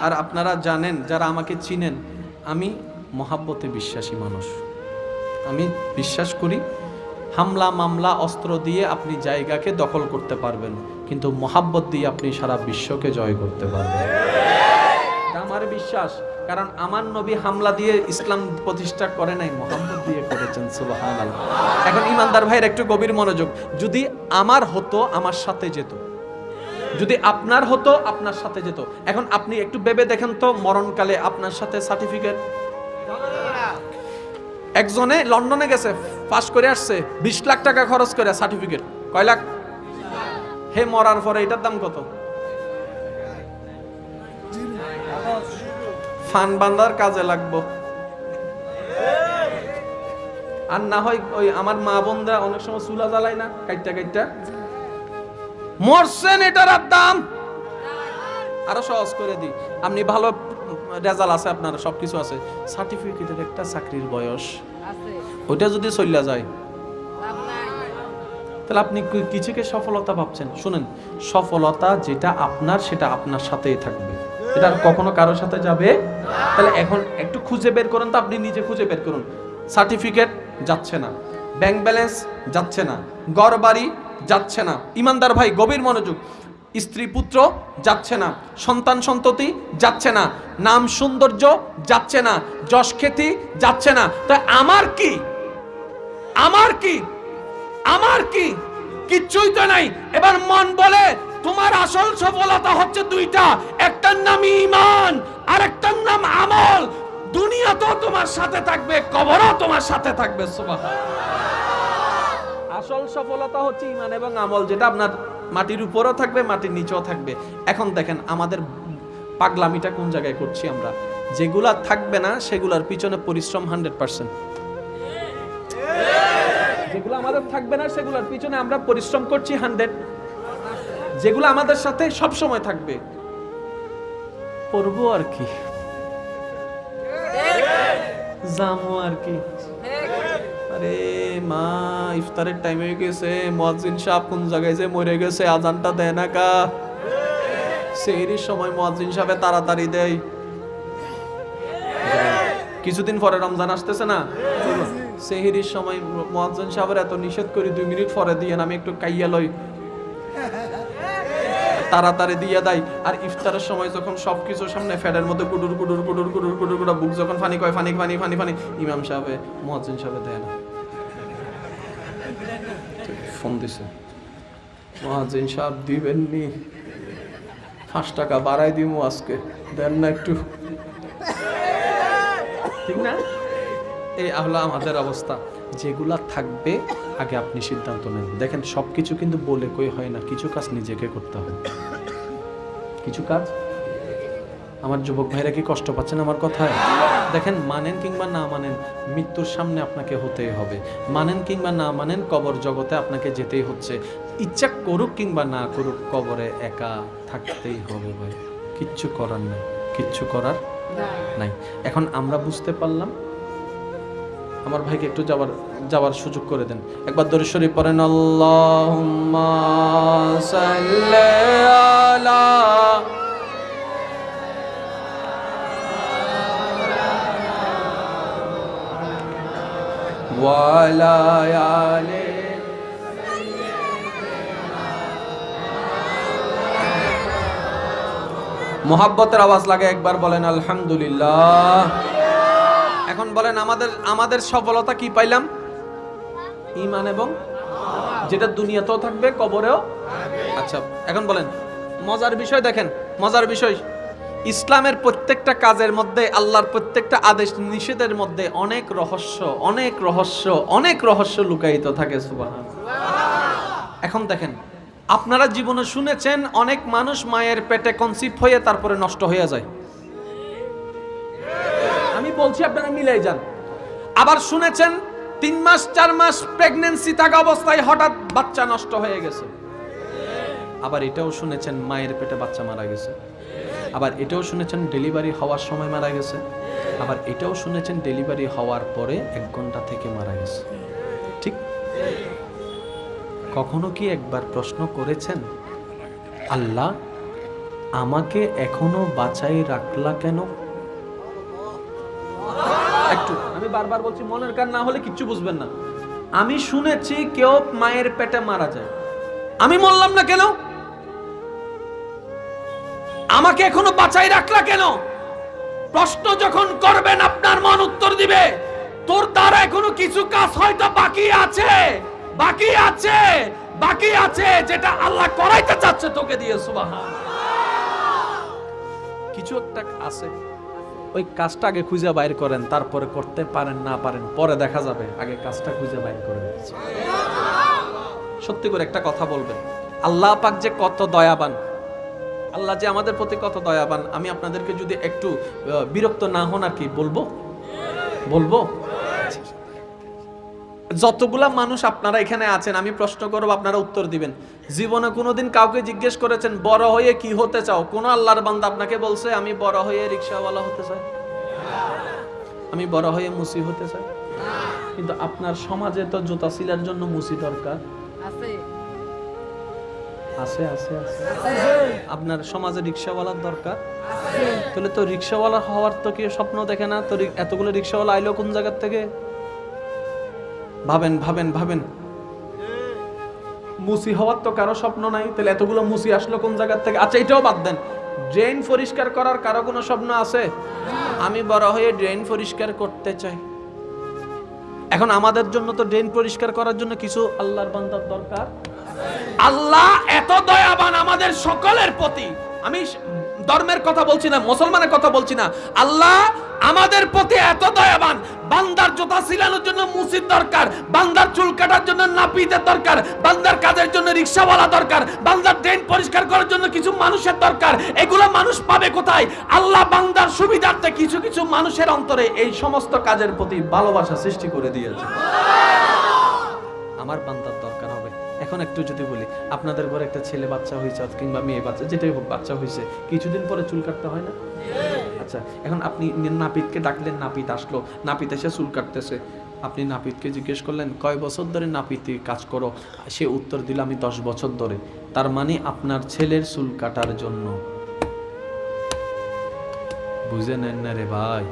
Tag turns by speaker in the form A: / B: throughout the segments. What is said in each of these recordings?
A: আর আপনারা জানেন, যারা আমাকে চিনেন, আমি মহাব্বতে বিশ্বাসী মানুষ। আমি বিশ্বাস করি, হামলা, মামলা, অস্ত্র দিয়ে আপনি জায়গাকে দখল করতে পারবেন, কিন্তু মহাব্বত দিয়ে আপনি সারা বিশ্বকে জয় করতে পারবেন। আমার বিশ্বাস, কারণ আমার নবী হামলা দিয়ে ইসলাম প্রতিষ্ঠা করে নাই মোহাম্মদ দিয়ে করেছেন সুবাহান এখন ইমানদার ভাইয়ের একটু গভীর মনোযোগ, যদি আমার হতো, আমার সাথে যেত। যদি আপনার হতো, আপনার সাথে যেত। এখন আপনি একটু ভেবে দেখেন তো, মরণকালে আপনার সাথে সার্টিফিকেট একজনে লন্ডনে গেছে পাস করে আসছে, বিশ লাখ টাকা খরচ করে সার্টিফিকেট কয় লাখ? হে মরার পরে এটার দাম কত? ফান বান্দার কাজে লাগবো। আর না হয় ওই আমার মা বোনরা অনেক সময় চুলা জ্বালায় না, কাইটটা কাইটটা? মরছেন এটার আর দাম? আরও সহজ করে দিই। আপনি ভালো রেজাল্ট আছে আপনার সবকিছু আছে। সার্টিফিকেটের একটা চাকরির বয়স। ওইটা যদি চল্লা যায়। তাহলে আপনি কিছুকে সফলতা ভাবছেন? শুনেন সফলতা যেটা আপনার সেটা আপনার সাথেই থাকবে। এটা আর কখনো কারোর সাথে যাবে? তাহলে এখন একটু খুঁজে বের করুন তো আপনি নিজে খুঁজে বের করুন। সার্টিফিকেট যাচ্ছে না। ব্যাংক ব্যালেন্স যাচ্ছে না। গড় বাড়ি যাচ্ছে না। ইমানদার ভাই, গভীর মনোযোগ। স্ত্রী, পুত্র, যাচ্ছে না। সন্তান, সন্ততি, যাচ্ছে না। নাম, সৌন্দর্য, যাচ্ছে না। যশ, খ্যাতি, যাচ্ছে না। তা আমার কি? আমার কি? আমার কি? কিচ্ছুই তো নাই। এবার মন বলে, তোমার আসল সফলতা হচ্ছে দুইটা। একটার নাম ইমান আর একটার নাম আমল। দুনিয়া তো তোমার সাথে থাকবে, কবরও তোমার সাথে থাকবে সুবহান আসল সফলতা হচ্ছে ইমান এবং আমল, যেটা আপনার মাটির উপরও থাকবে, মাটির নিচেও থাকবে। এখন দেখেন আমাদের পাগলামিটা কোন জায়গায় করছি আমরা? যেগুলা থাকবে না, সেগুলার পিছনে পরিশ্রম হান্ড্রেড পার্সেন্ট। যেগুলো আমাদের থাকবে না, সেগুলোর পিছনে আমরা পরিশ্রম করছি হান্ড্রেড। যেগুলো আমাদের সাথে সব সময় থাকবে। পড়ব আর কি? জামো আর কি? আরে মা, ইফতারের টাইম হয়ে গেছে, মুয়াজ্জিন সাহেব কোন জায়গায় যে মরে গেছে আজানটা দেয় না কা? সময় মুয়াজ্জিন সাহেব তাড়াতাড়ি দেয়। কিছুদিন পরে রমজান আসতেছে না? সেহরির সময় মুয়াজ্জিন সাহেবের এত নিষেধ করি, দুই মিনিট পরে দিয়ে আমি একটু কাইয়া লই। তাড়াতাড়ি দিয়ে দেয়। আর ইফতারের সময় যখন সবকিছু সামনে ফ্যানের মধ্যে কুডুর কুডুর কুডুর কুডুর কুডুর কুডুর বুক যখন ফানি কয়, ফানি ফানি ফানি ফানি, ইমাম সাহেব মুয়াজ্জিন সাহেব দেয় না। ফোন দিছে। মুয়াজ্জিন সাহেব দিবেননি। পাঁচ টাকা বাড়াই দিমু আজকে। দেন না একটু। ঠিক না? এই হলো আমাদের অবস্থা। যেগুলা থাকবে, আগে আপনি সিদ্ধান্ত নেন। দেখেন সব কিছু কিন্তু বলে কই হয় না। কিছু কাজ নিজেকে করতে হয় কিছু কাজ? আমার যুবক ভাইরা কি কষ্ট পাচ্ছেন আমার কথায়? দেখেন মানেন কিংবা না মানেন মৃত্যুর সামনে আপনাকে হতেই হবে। মানেন কিংবা না মানেন কবর জগতে আপনাকে যেতেই হচ্ছে। ইচ্ছা করুক কিংবা না করুক কবরে একা থাকতেই হবে ভাই। কিচ্ছু করার নাই কিচ্ছু করার নাই। এখন আমরা বুঝতে পারলাম। আমার ভাইকে একটু যাওয়ার যাওয়ার সুযোগ করে দেন। একবার দরুদ শরীফ পড়েন আল্লাহুম্মা আলা মোহাব্বতের আওয়াজ লাগে, একবার বলেন আলহামদুলিল্লাহ। এখন বলেন, আমাদের আমাদের সফলতা কি পাইলাম? ইমান এবং যেটা দুনিয়াতেও থাকবে, কবরেও। আচ্ছা এখন বলেন, মজার বিষয় দেখেন, মজার বিষয় ইসলামের প্রত্যেকটা কাজের মধ্যে, আল্লাহর প্রত্যেকটা আদেশ নিষেধের মধ্যে অনেক রহস্য অনেক রহস্য অনেক রহস্য লুকায়িত থাকে সুবহান এখন দেখেন, আপনারা জীবনে শুনেছেন অনেক মানুষ মায়ের পেটে কনসিভ হয়ে তারপরে নষ্ট হয়ে যায়। আমি বলছি আপনারা মিলাই যান। আবার শুনেছেন, তিন মাস, চার মাস প্রেগনেন্সি থাকা অবস্থায় হঠাৎ বাচ্চা নষ্ট হয়ে গেছে। আবার এটাও শুনেছেন, মায়ের পেটে বাচ্চা মারা গেছে। আবার এটাও শুনেছেন ডেলিভারি হওয়ার সময় মারা গেছে। আবার এটাও শুনেছেন ডেলিভারি হওয়ার পরে এক ঘণ্টা থেকে মারা গেছে। ঠিক? কখনো কি একবার প্রশ্ন করেছেন, আল্লাহ, আমাকে এখনও বাঁচাই রাখলা কেন? একটু, আমি বারবার বলছি, মনের কান না হলে কিচ্ছু বুঝবেন না। আমি শুনেছি কেউ মায়ের পেটে মারা যায়। আমি মরলাম না কেন? আমাকে এখনও বাঁচাই রাখলা কেন? প্রশ্ন যখন করবেন, আপনার মন উত্তর দিবে। তোর দ্বারা এখনও কিছু কাজ হয়তো বাকি আছে। বাকি আছে। বাকি আছে। যেটা আল্লাহ করাইতে চাচ্ছে তোকে দিয়ে, সুবহান। কিছু একটা আছে। ওই কাজটা আগে খুঁজে বাইর করেন, তারপরে করতে পারেন, না পারেন, পরে দেখা যাবে। আগে কাজটা খুঁজে বাইর করেন সত্যি করে একটা কথা বলবেন। আল্লাহ পাক যে কত দয়াবান। আল্লাহ যে আমাদের প্রতি কত দয়াবান, আমি আপনাদেরকে যদি একটু বিরক্ত না হন আর কি, বলব? বলব? যতগুলা মানুষ আপনারা এখানে আছেন, আমি প্রশ্ন করব, আপনারা উত্তর দিবেন। জীবনে কোনোদিন কাউকে জিজ্ঞেস করেছেন, বড় হয়ে কি হতে চাও? কোন আল্লাহর বান্দা আপনাকে বলছে, আমি বড় হয়ে রিক্সাওয়ালা হতে চাই। আমি বড় হয়ে মুসি হতে চাই। কিন্তু আপনার সমাজে তো জুতা সিলার জন্য মুসি দরকার।
B: আছে।
A: আছে আছে আছে। আপনার সমাজে রিক্সাওয়ালার দরকার? তাহলে তো রিক্সাওয়ালা হওয়ার তো কেউ স্বপ্ন দেখে না। তো এতগুলো রিক্সাওয়ালা আইলো কোন জায়গার থেকে? ভাবেন ভাবেন ভাবেন। মুসি হওয়ার তো কারও স্বপ্ন নাই। তাহলে এতগুলো মুসি আসলো কোন জায়গার থেকে? আচ্ছা এটাও বাদ দেন। ড্রেন পরিষ্কার করার কারও কোনো স্বপ্ন আছে? আমি বড় হয়ে ড্রেন পরিষ্কার করতে চাই। এখন আমাদের জন্য তো ড্রেন পরিষ্কার করার জন্য কিছু আল্লাহর বান্দার দরকার। আল্লাহ এত দয়াবান আমাদের সকলের প্রতি। আমি ধর্মের কথা বলছি না, মুসলমানের কথা বলছি না। আল্লাহ আমাদের প্রতি এত দয়াবান। বান্দার জোতা সিলানোর জন্য মুসিদ দরকার, বান্দার চুল কাটার জন্য নাপিতের দরকার, বান্দার কাজের জন্য রিক্সাওয়ালা দরকার, বান্দার ড্রেন পরিষ্কার করার জন্য কিছু মানুষের দরকার। এগুলো মানুষ পাবে কোথায়? আল্লাহ বান্দার সুবিধার্থে কিছু কিছু মানুষের অন্তরে এই সমস্ত কাজের প্রতি ভালোবাসা সৃষ্টি করে দিয়েছে। আমার হবে এখন একটু যদি বলি, আপনাদের ঘরে একটা ছেলে বাচ্চা হয়েছে কিংবা মেয়ে বাচ্চা, যেটাই হোক বাচ্চা হয়েছে, কিছুদিন পরে চুল কাটতে হয় না? আচ্ছা এখন আপনি নাপিতকে ডাকলেন, নাপিত আসলো, নাপিত এসে চুল কাটতেছে। আপনি নাপিতকে জিজ্ঞেস করলেন, কয় বছর ধরে নাপিতে কাজ করো? সে উত্তর দিল, আমি দশ বছর ধরে। তার মানে আপনার ছেলের চুল কাটার জন্য। বুঝে নেন না রে ভাই?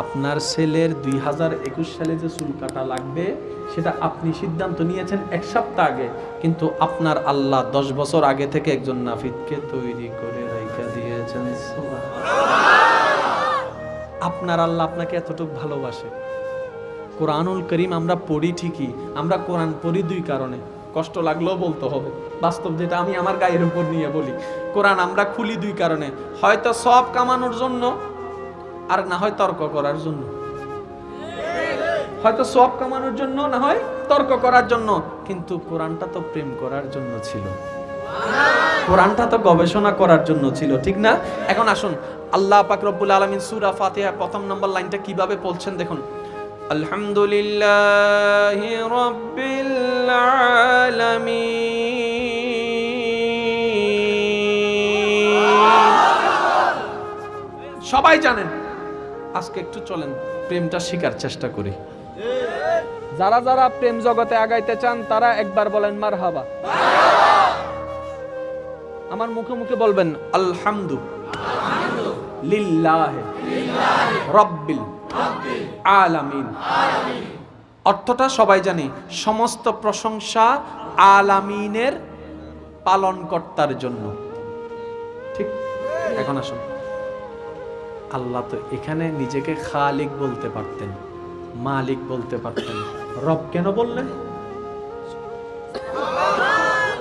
A: আপনার ছেলের দুই হাজার একুশ সালে যে চুল কাটা লাগবে সেটা আপনি সিদ্ধান্ত নিয়েছেন এক সপ্তাহ আগে, কিন্তু আপনার আল্লাহ দশ বছর আগে থেকে একজন নাফিদকে তৈরি করে রেখে দিয়েছেন। আপনার আল্লাহ আপনাকে এতটুকু ভালোবাসে। কোরআনুল করিম আমরা পড়ি ঠিকই, আমরা কোরআন পড়ি দুই কারণে, কষ্ট লাগলেও বলতে হবে। বাস্তব যেটা আমি আমার গায়ের উপর নিয়ে বলি, কোরআন আমরা খুলি দুই কারণে, হয়তো সব কামানোর জন্য আর না হয় তর্ক করার জন্য। হয়তো সব কামানোর জন্য, না হয় তর্ক করার জন্য। কিন্তু কোরআনটা তো প্রেম করার জন্য ছিল। কোরআনটা তো গবেষণা করার জন্য ছিল, ঠিক না? এখন আসুন, আল্লাহ পাক রব্বুল আলামিন সূরা ফাতিহা প্রথম নম্বর লাইনটা কীভাবে বলছেন দেখুন। আলহামদুলিল্লাহি আলামিন। সবাই জানেন, আজকে একটু চলেন, প্রেমটা শিকার চেষ্টা করি। যারা যারা প্রেম জগতে আগাইতে চান, তারা একবার বলেন মার হাবা আমার মুখে মুখে বলবেন, আলহামদু অর্থটা সবাই জানি, সমস্ত প্রশংসা আলামিনের পালনকর্তার জন্য। ঠিক, এখন আসুন। আল্লাহ তো এখানে নিজেকে খালিক বলতে পারতেন। মালিক বলতে পারতেন। রব কেন বললেন?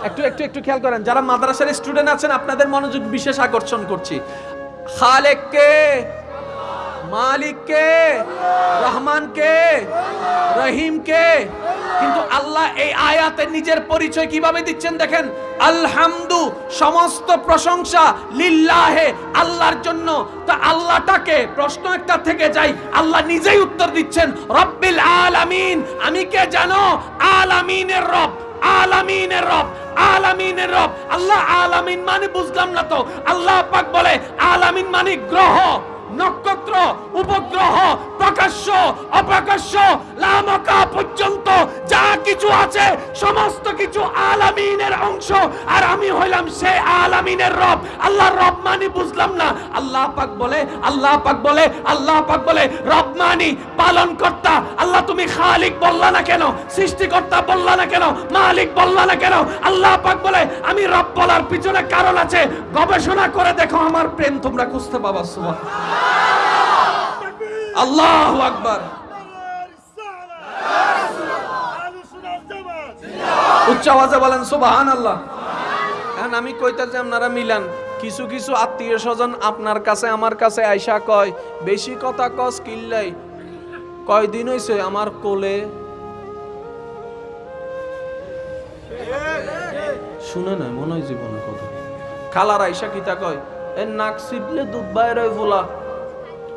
A: একটু একটু একটু খেয়াল করেন, যারা মাদ্রাসার স্টুডেন্ট আছেন, আপনাদের মনোযোগ বিশেষ আকর্ষণ করছি। খালেক কে মালিক কে কিন্তু আল্লাহ এই আয়াতে নিজের পরিচয় কীভাবে দিচ্ছেন দেখেন? আলহামদু, সমস্ত প্রশংসা লিল্লাহে, আল্লাহর জন্য। তা আল্লাহটাকে প্রশ্ন একটা থেকে যাই আল্লাহ নিজেই উত্তর দিচ্ছেন, রব্বিল আলামিন, আমি কে জানো আলামিনের রব আলামিনের রব আলামিনের রব। আল্লাহ আলামিন মানে বুঝলাম না তো। আল্লাহ পাক বলে, আলামিন মানে গ্রহ। নক্ষত্র, উপগ্রহ, প্রকাশ্য, অপ্রকাশ্য, লামকা পর্যন্ত যা কিছু আছে, সমস্ত কিছু আলামিনের অংশ। আর আমি হইলাম সে আলামিনের রব। আল্লাহ রব মানে বুঝলাম না। আল্লাহ পাক বলে, আল্লাহ পাক বলে, আল্লাহ পাক বলে, রব মানি পালন কর্তা আল্লাহ তুমি খালিক বললা না কেন? সৃষ্টিকর্তা বললা না কেন? মালিক বললা না কেন? আল্লাহ পাক বলে, আমি রব বলার পিছনে কারণ আছে। গবেষণা করে দেখো, আমার প্রেম তোমরা খুঁজতে পাবা সুবহান আল্লাহু আকবার। উচ্চ আওয়াজে বলেন সুবহান আল্লাহ এখন আমি কইতাছি, আপনারা মিলান। কিছু কিছু আত্মীয় স্বজন আপনার কাছে, আমার কাছে আইসা কয়, বেশি কথা কস কিল্লাই কয়দিন হইছে আমার কোলে? শুনে নাই, মনে হয় জীবনে কথা। খালার আইসা কিতা কয়, এ নাক সিপলে দুধ বাইরে ফোলা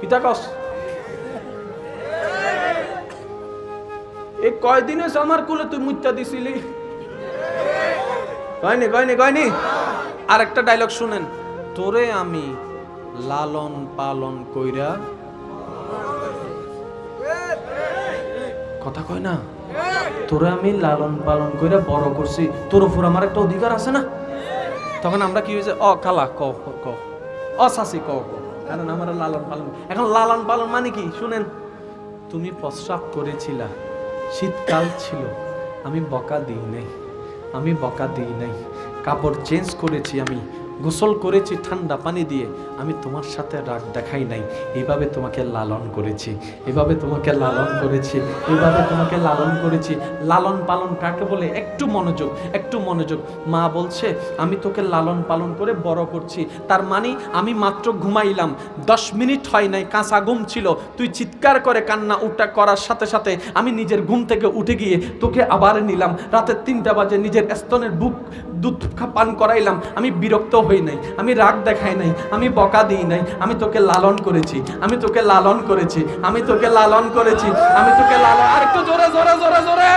A: কিতা কস এই কয়দিন আমার কোলে তুই মুত্যা দিছিলি? কয়নি কয়নি কয়নি? আর একটা ডায়লগ শুনেন। তোরে আমি লালন পালন কইরা কথা কয় না? তোরে আমি লালন পালন কইরা বড় করছি। তোর উপর আমার একটা অধিকার আছে না? তখন আমরা কি হয়েছে? অ খালা ক ক, অ শাসি ক ক। কারণ আমার লালন পালন এখন লালন পালন মানে কি? শুনেন, তুমি প্রস্রাব করেছিলা, শীতকাল ছিল, আমি বকা দিই নাই, আমি বকা দিই নাই, কাপড় চেঞ্জ করেছি আমি গোসল করেছি ঠান্ডা পানি দিয়ে, আমি তোমার সাথে রাগ দেখাই নাই। এইভাবে তোমাকে লালন করেছি, এভাবে তোমাকে লালন করেছি, এভাবে তোমাকে লালন করেছি। লালন পালন কাকে বলে? একটু মনোযোগ একটু মনোযোগ। মা বলছে, আমি তোকে লালন পালন করে বড় করছি। তার মানে আমি মাত্র ঘুমাইলাম, দশ মিনিট হয় নাই, কাঁচা ঘুম ছিল। তুই চিৎকার করে কান্না উঠা করার সাথে সাথে আমি নিজের ঘুম থেকে উঠে গিয়ে তোকে আবার নিলাম। রাতের তিনটা বাজে নিজের স্তনের বুক দুধ পান করাইলাম। আমি বিরক্ত হই নাই, আমি রাগ দেখাই নাই, আমি বকা দিই নাই, আমি তোকে লালন করেছি, আমি তোকে লালন করেছি, আমি তোকে লালন করেছি, আমি তোকে লালন, আর একটু জোরে জোরে জোরে জোরে।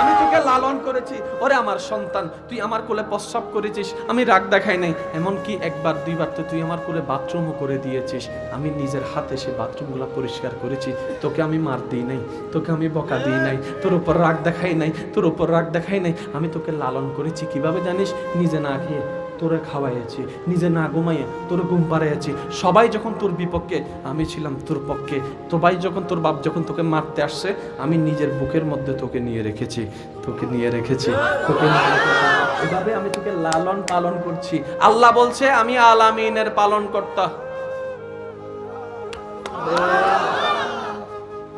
A: আমি তোকে লালন করেছি, ওরে আমার সন্তান, তুই আমার কোলে প্রস্রাব করেছিস, আমি রাগ দেখাই নাই, এমনকি একবার, দুইবার তো তুই আমার কোলে বাথরুমও করে দিয়েছিস, আমি নিজের হাতে সে বাথরুমগুলো পরিষ্কার করেছি, তোকে আমি মার দিই নাই, তোকে আমি বকা দিই নাই, তোর উপর রাগ দেখাই নাই, তোর উপর রাগ দেখাই নাই, আমি তোকে লালন করেছি, কীভাবে জানিস? নিজে না খেয়ে তোরে খাওয়াইয়াছি, নিজে না ঘুমাইয়ে তোর ঘুম পাড়াইয়াছি। সবাই যখন তোর বিপক্ষে, আমি ছিলাম তোর পক্ষে। সবাই যখন তোর বাপ যখন তোকে মারতে আসছে, আমি নিজের বুকের মধ্যে তোকে নিয়ে রেখেছি, তোকে নিয়ে রেখেছি, তোকে। এভাবে আমি তোকে লালন পালন করছি। আল্লাহ বলছে, আমি আলামিনের পালন কর্তা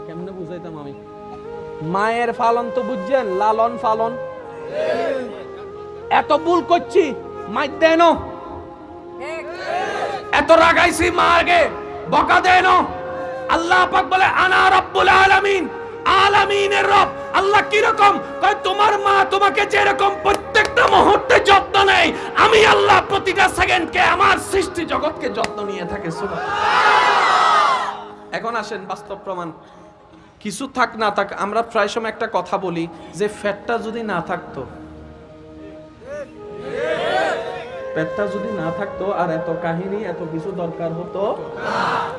A: কেমনে বুঝাইতাম আমি? মায়ের পালন তো বুঝছেন, লালন পালন। এত ভুল করছি মাইর দেন এত রাগাইছি মা আগে বকা দেন আল্লাহ পাক বলে, আনা রব্বুল আলামিন। আলামিনের রব, আল্লাহ কি রকম? কয়, তোমার মা তোমাকে যেরকম প্রত্যেকটা মুহূর্তে যত্ন নেয়, আমি আল্লাহ প্রতিটা সেকেন্ডকে আমার সৃষ্টি জগৎকে যত্ন নিয়ে থাকে। এখন আসেন বাস্তব প্রমাণ। কিছু থাক না থাক, আমরা প্রায় সময় একটা কথা বলি যে, ফ্যাটটা যদি না থাকতো পেটটা যদি না থাকতো আর এত কাহিনী, এত কিছু দরকার হতো,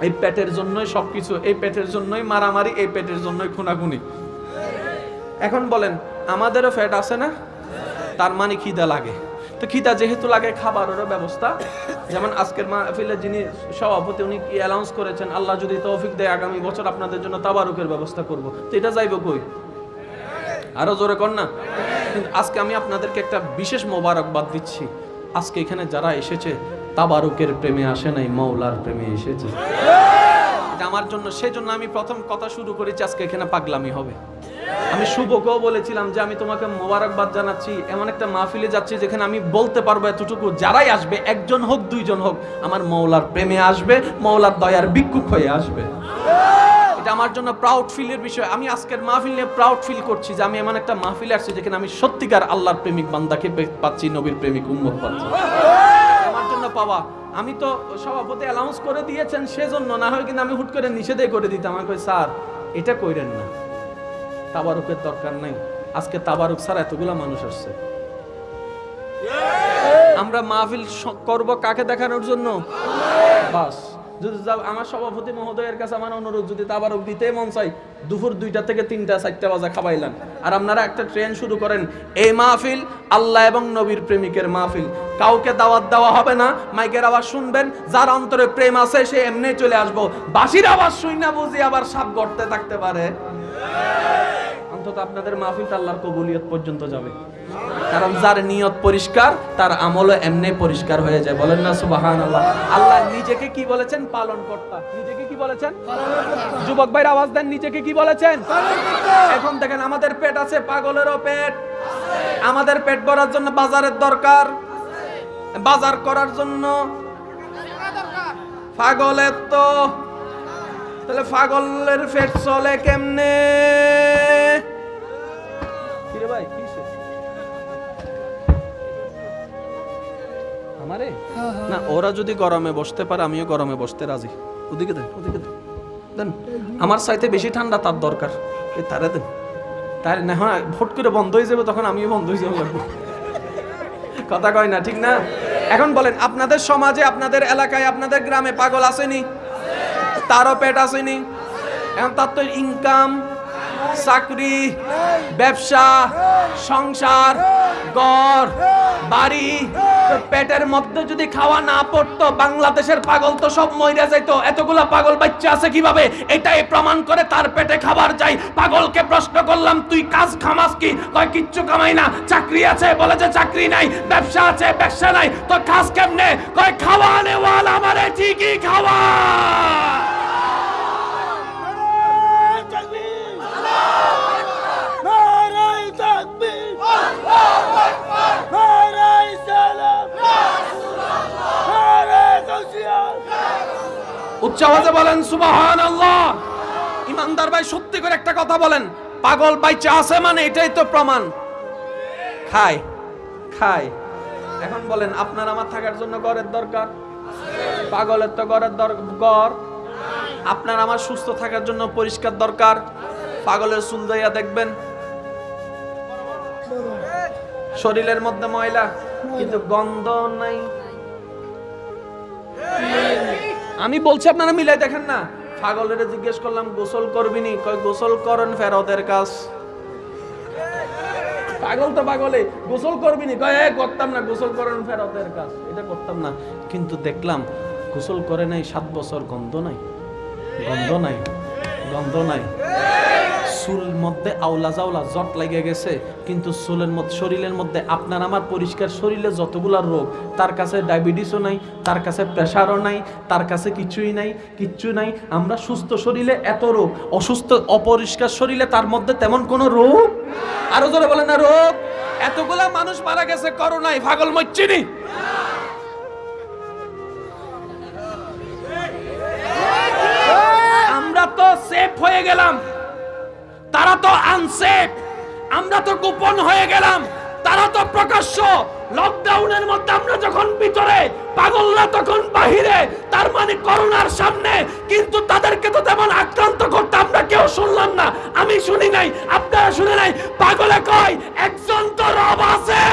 A: এই পেটের জন্যই সবকিছু, এই পেটের জন্যই মারামারি, এই পেটের জন্যই খুনাখুনি। এখন বলেন, আমাদেরও ফ্যাট আছে না? তার মানে খিদা লাগে। তো খিদা যেহেতু লাগে, খাবারেরও ব্যবস্থা। যেমন আজকের মাহফিলে যিনি সভাপতি, উনি কি অ্যানাউন্স করেছেন, আল্লাহ যদি তৌফিক দেয়, আগামী বছর আপনাদের জন্য তাবারুকের ব্যবস্থা করব। তো এটা যাইব কই? আরও জোরে কর না? কিন্তু আজকে আমি আপনাদেরকে একটা বিশেষ মোবারকবাদ দিচ্ছি। আজকে এখানে যারা এসেছে, তাবারুকের প্রেমে আসে নাই মৌলার প্রেমে এসেছে। আমার জন্য, সেজন্য আমি প্রথম কথা শুরু করেছি, আজকে এখানে পাগলামি হবে। আমি শুভকেও বলেছিলাম যে, আমি তোমাকে মোবারকবাদ জানাচ্ছি, এমন একটা মাহফিলে যাচ্ছি যেখানে আমি বলতে পারব এতটুকু, যারাই আসবে, একজন হোক, দুইজন হোক, আমার মৌলার প্রেমে আসবে মৌলার দয়ার ভিক্ষুক হয়ে আসবে। আমার জন্য প্রাউড ফিলের বিষয়। আমি আজকের মাহফিল নিয়ে প্রাউড ফিল করছি যে আমি এমন একটা মাহফিলে আসছি যেখানে আমি সত্যিকার আল্লাহর প্রেমিক, বান্দাকে পাচ্ছি, নবীর প্রেমিক, উম্মত পাচ্ছি। আমার জন্য পাওয়া। আমি তো সভাপতি অ্যানাউন্স করে দিয়েছেন সেজন্য, না হয় কিন্তু আমি হুট করে নিষেধে করে দিতাম। আমি কই, স্যার, এটা কইরেন না। তাবারুকের দরকার নাই। আজকে তাবারুক স্যার এতগুলা মানুষ আসছে। আমরা মাহফিল করব কাকে দেখানোর জন্য? বাস। যদি আমার সভাপতি মহোদয়ের কাছে আমার অনুরোধ, যদি তাবারক দিতে মন চাই দুপুর দুইটা থেকে তিনটা, চারটা বাজা খাবাইলাম। আর আপনারা একটা ট্রেন শুরু করেন, এই মাহফিল আল্লাহ এবং নবীর প্রেমিকের মাহফিল। কাউকে দাওয়াত দেওয়া হবে না, মাইকের আওয়াজ শুনবেন, যার অন্তরে প্রেম আছে, সে এমনি চলে আসব। বাসির আওয়াজ শুই না বুঝি আবার সাপ গড়তে থাকতে পারে। অন্তত আপনাদের মাহফিলটা আল্লাহর কবুলিয়ত পর্যন্ত যাবে। কারণ যার নিয়ত পরিষ্কার তার আমলও এমনি পরিষ্কার হয়ে যায়। বলেন না সুবাহান আল্লাহ আল্লাহ নিজেকে কি বলেছেন? পালন কর্তা নিজেকে কি বলেছেন? যুবক ভাইয়ের আওয়াজ দেন নিজেকে কি বলেছেন? এখন দেখেন আমাদের পেট আছে পাগলেরও পেট। আমাদের পেট ভরার জন্য বাজারের দরকার। বাজার করার জন্য। পাগলের তো তাহলে পাগলের পেট চলে কেমনে? ভাই কিসে আমারে? না ওরা যদি গরমে বসতে পারে আমিও গরমে বসতে রাজি। ওদিকে দেন ওদিকে দেন। দেন আমার চাইতে বেশি ঠান্ডা তার দরকার। তারে দেন। তার না হয় ভোট করে বন্ধ হয়ে যাবে তখন আমিও বন্ধ হয়ে যাব। কথা কয় না ঠিক না? এখন বলেন আপনাদের সমাজে আপনাদের এলাকায় আপনাদের গ্রামে পাগল আসেনি? তারও পেট আসেনি? এখন তার তো ইনকাম চাকরি, ব্যবসা, সংসার গড় বাড়ি পেটের মধ্যে যদি খাওয়া না পড়তো, বাংলাদেশের পাগল তো সব মইরা যাইতো। এতগুলা পাগল বাচ্চা আছে কীভাবে? এটাই প্রমাণ করে তার পেটে খাবার যাই পাগলকে প্রশ্ন করলাম, তুই কাজ খামাস কি? কয়, কিচ্ছু কামাই না। চাকরি আছে, বলে যে চাকরি নাই, ব্যবসা আছে, ব্যবসা নাই। তো কাজ কেমনে? কয়, খাওয়া নেওয়াল আমারে ঠিকই খাওয়া। উচ্চ আওয়াজে বলেন সুবাহান আল্লাহ ইমানদার ভাই, সত্যি করে একটা কথা বলেন। পাগল বাইচা আছে মানে এটাই তো প্রমাণ। খায় খায়। এখন বলেন, আপনার আমার থাকার জন্য ঘরের দরকার? পাগলের তো ঘরের ঘর। আপনার আমার সুস্থ থাকার জন্য পরিষ্কার দরকার। পাগলের চুল দইয়া দেখবেন শরীরের মধ্যে ময়লা, কিন্তু গন্ধ নাই। আমি বলছি আপনারা মিলাই দেখেন না। পাগলের জিজ্ঞেস করলাম, গোসল করবি নি? কয়, গোসল করেন ফেরতের কাজ। পাগল তো পাগলে, গোসল করবি নি? কয় করতাম না, গোসল করেন ফেরতের কাজ। এটা করতাম না। কিন্তু দেখলাম, গোসল করে নাই, সাত বছর গন্ধ নাই। গন্ধ নাই গন্ধ নাই। চুল মধ্যে আওলা জাওলা জট লেগে গেছে, কিন্তু চুলের মধ্যে শরীরের মধ্যে আপনার আমার পরিষ্কার শরীরে যতগুলা রোগ, তার কাছে ডায়াবেটিসও নাই, তার কাছে প্রেশারও নাই, তার কাছে কিছুই নাই, কিচ্ছু নাই। আমরা সুস্থ শরীরে এত রোগ, অসুস্থ অপরিষ্কার শরীরে তার মধ্যে তেমন কোনো রোগ? আরও জোরে বলে না, রোগ? এতগুলা মানুষ মারা গেছে করোনায়, পাগল মচ্ছিনি আমরা তো সেফ হয়ে গেলাম। তারা তো আনসেফ আমরা তো গোপন হয়ে গেলাম। তারা তো প্রকাশ্য। লকডাউনের মধ্যে আমরা যখন ভিতরে, পাগলরা তখন বাহিরে। তার মানে করোনার সামনে। কিন্তু তাদেরকে তো তেমন আক্রান্ত করতে আমরা কেউ শুনলাম না। আমি শুনি নাই, আপনারা শুনে নাই। পাগলে কয়, একজন তো রব আছে।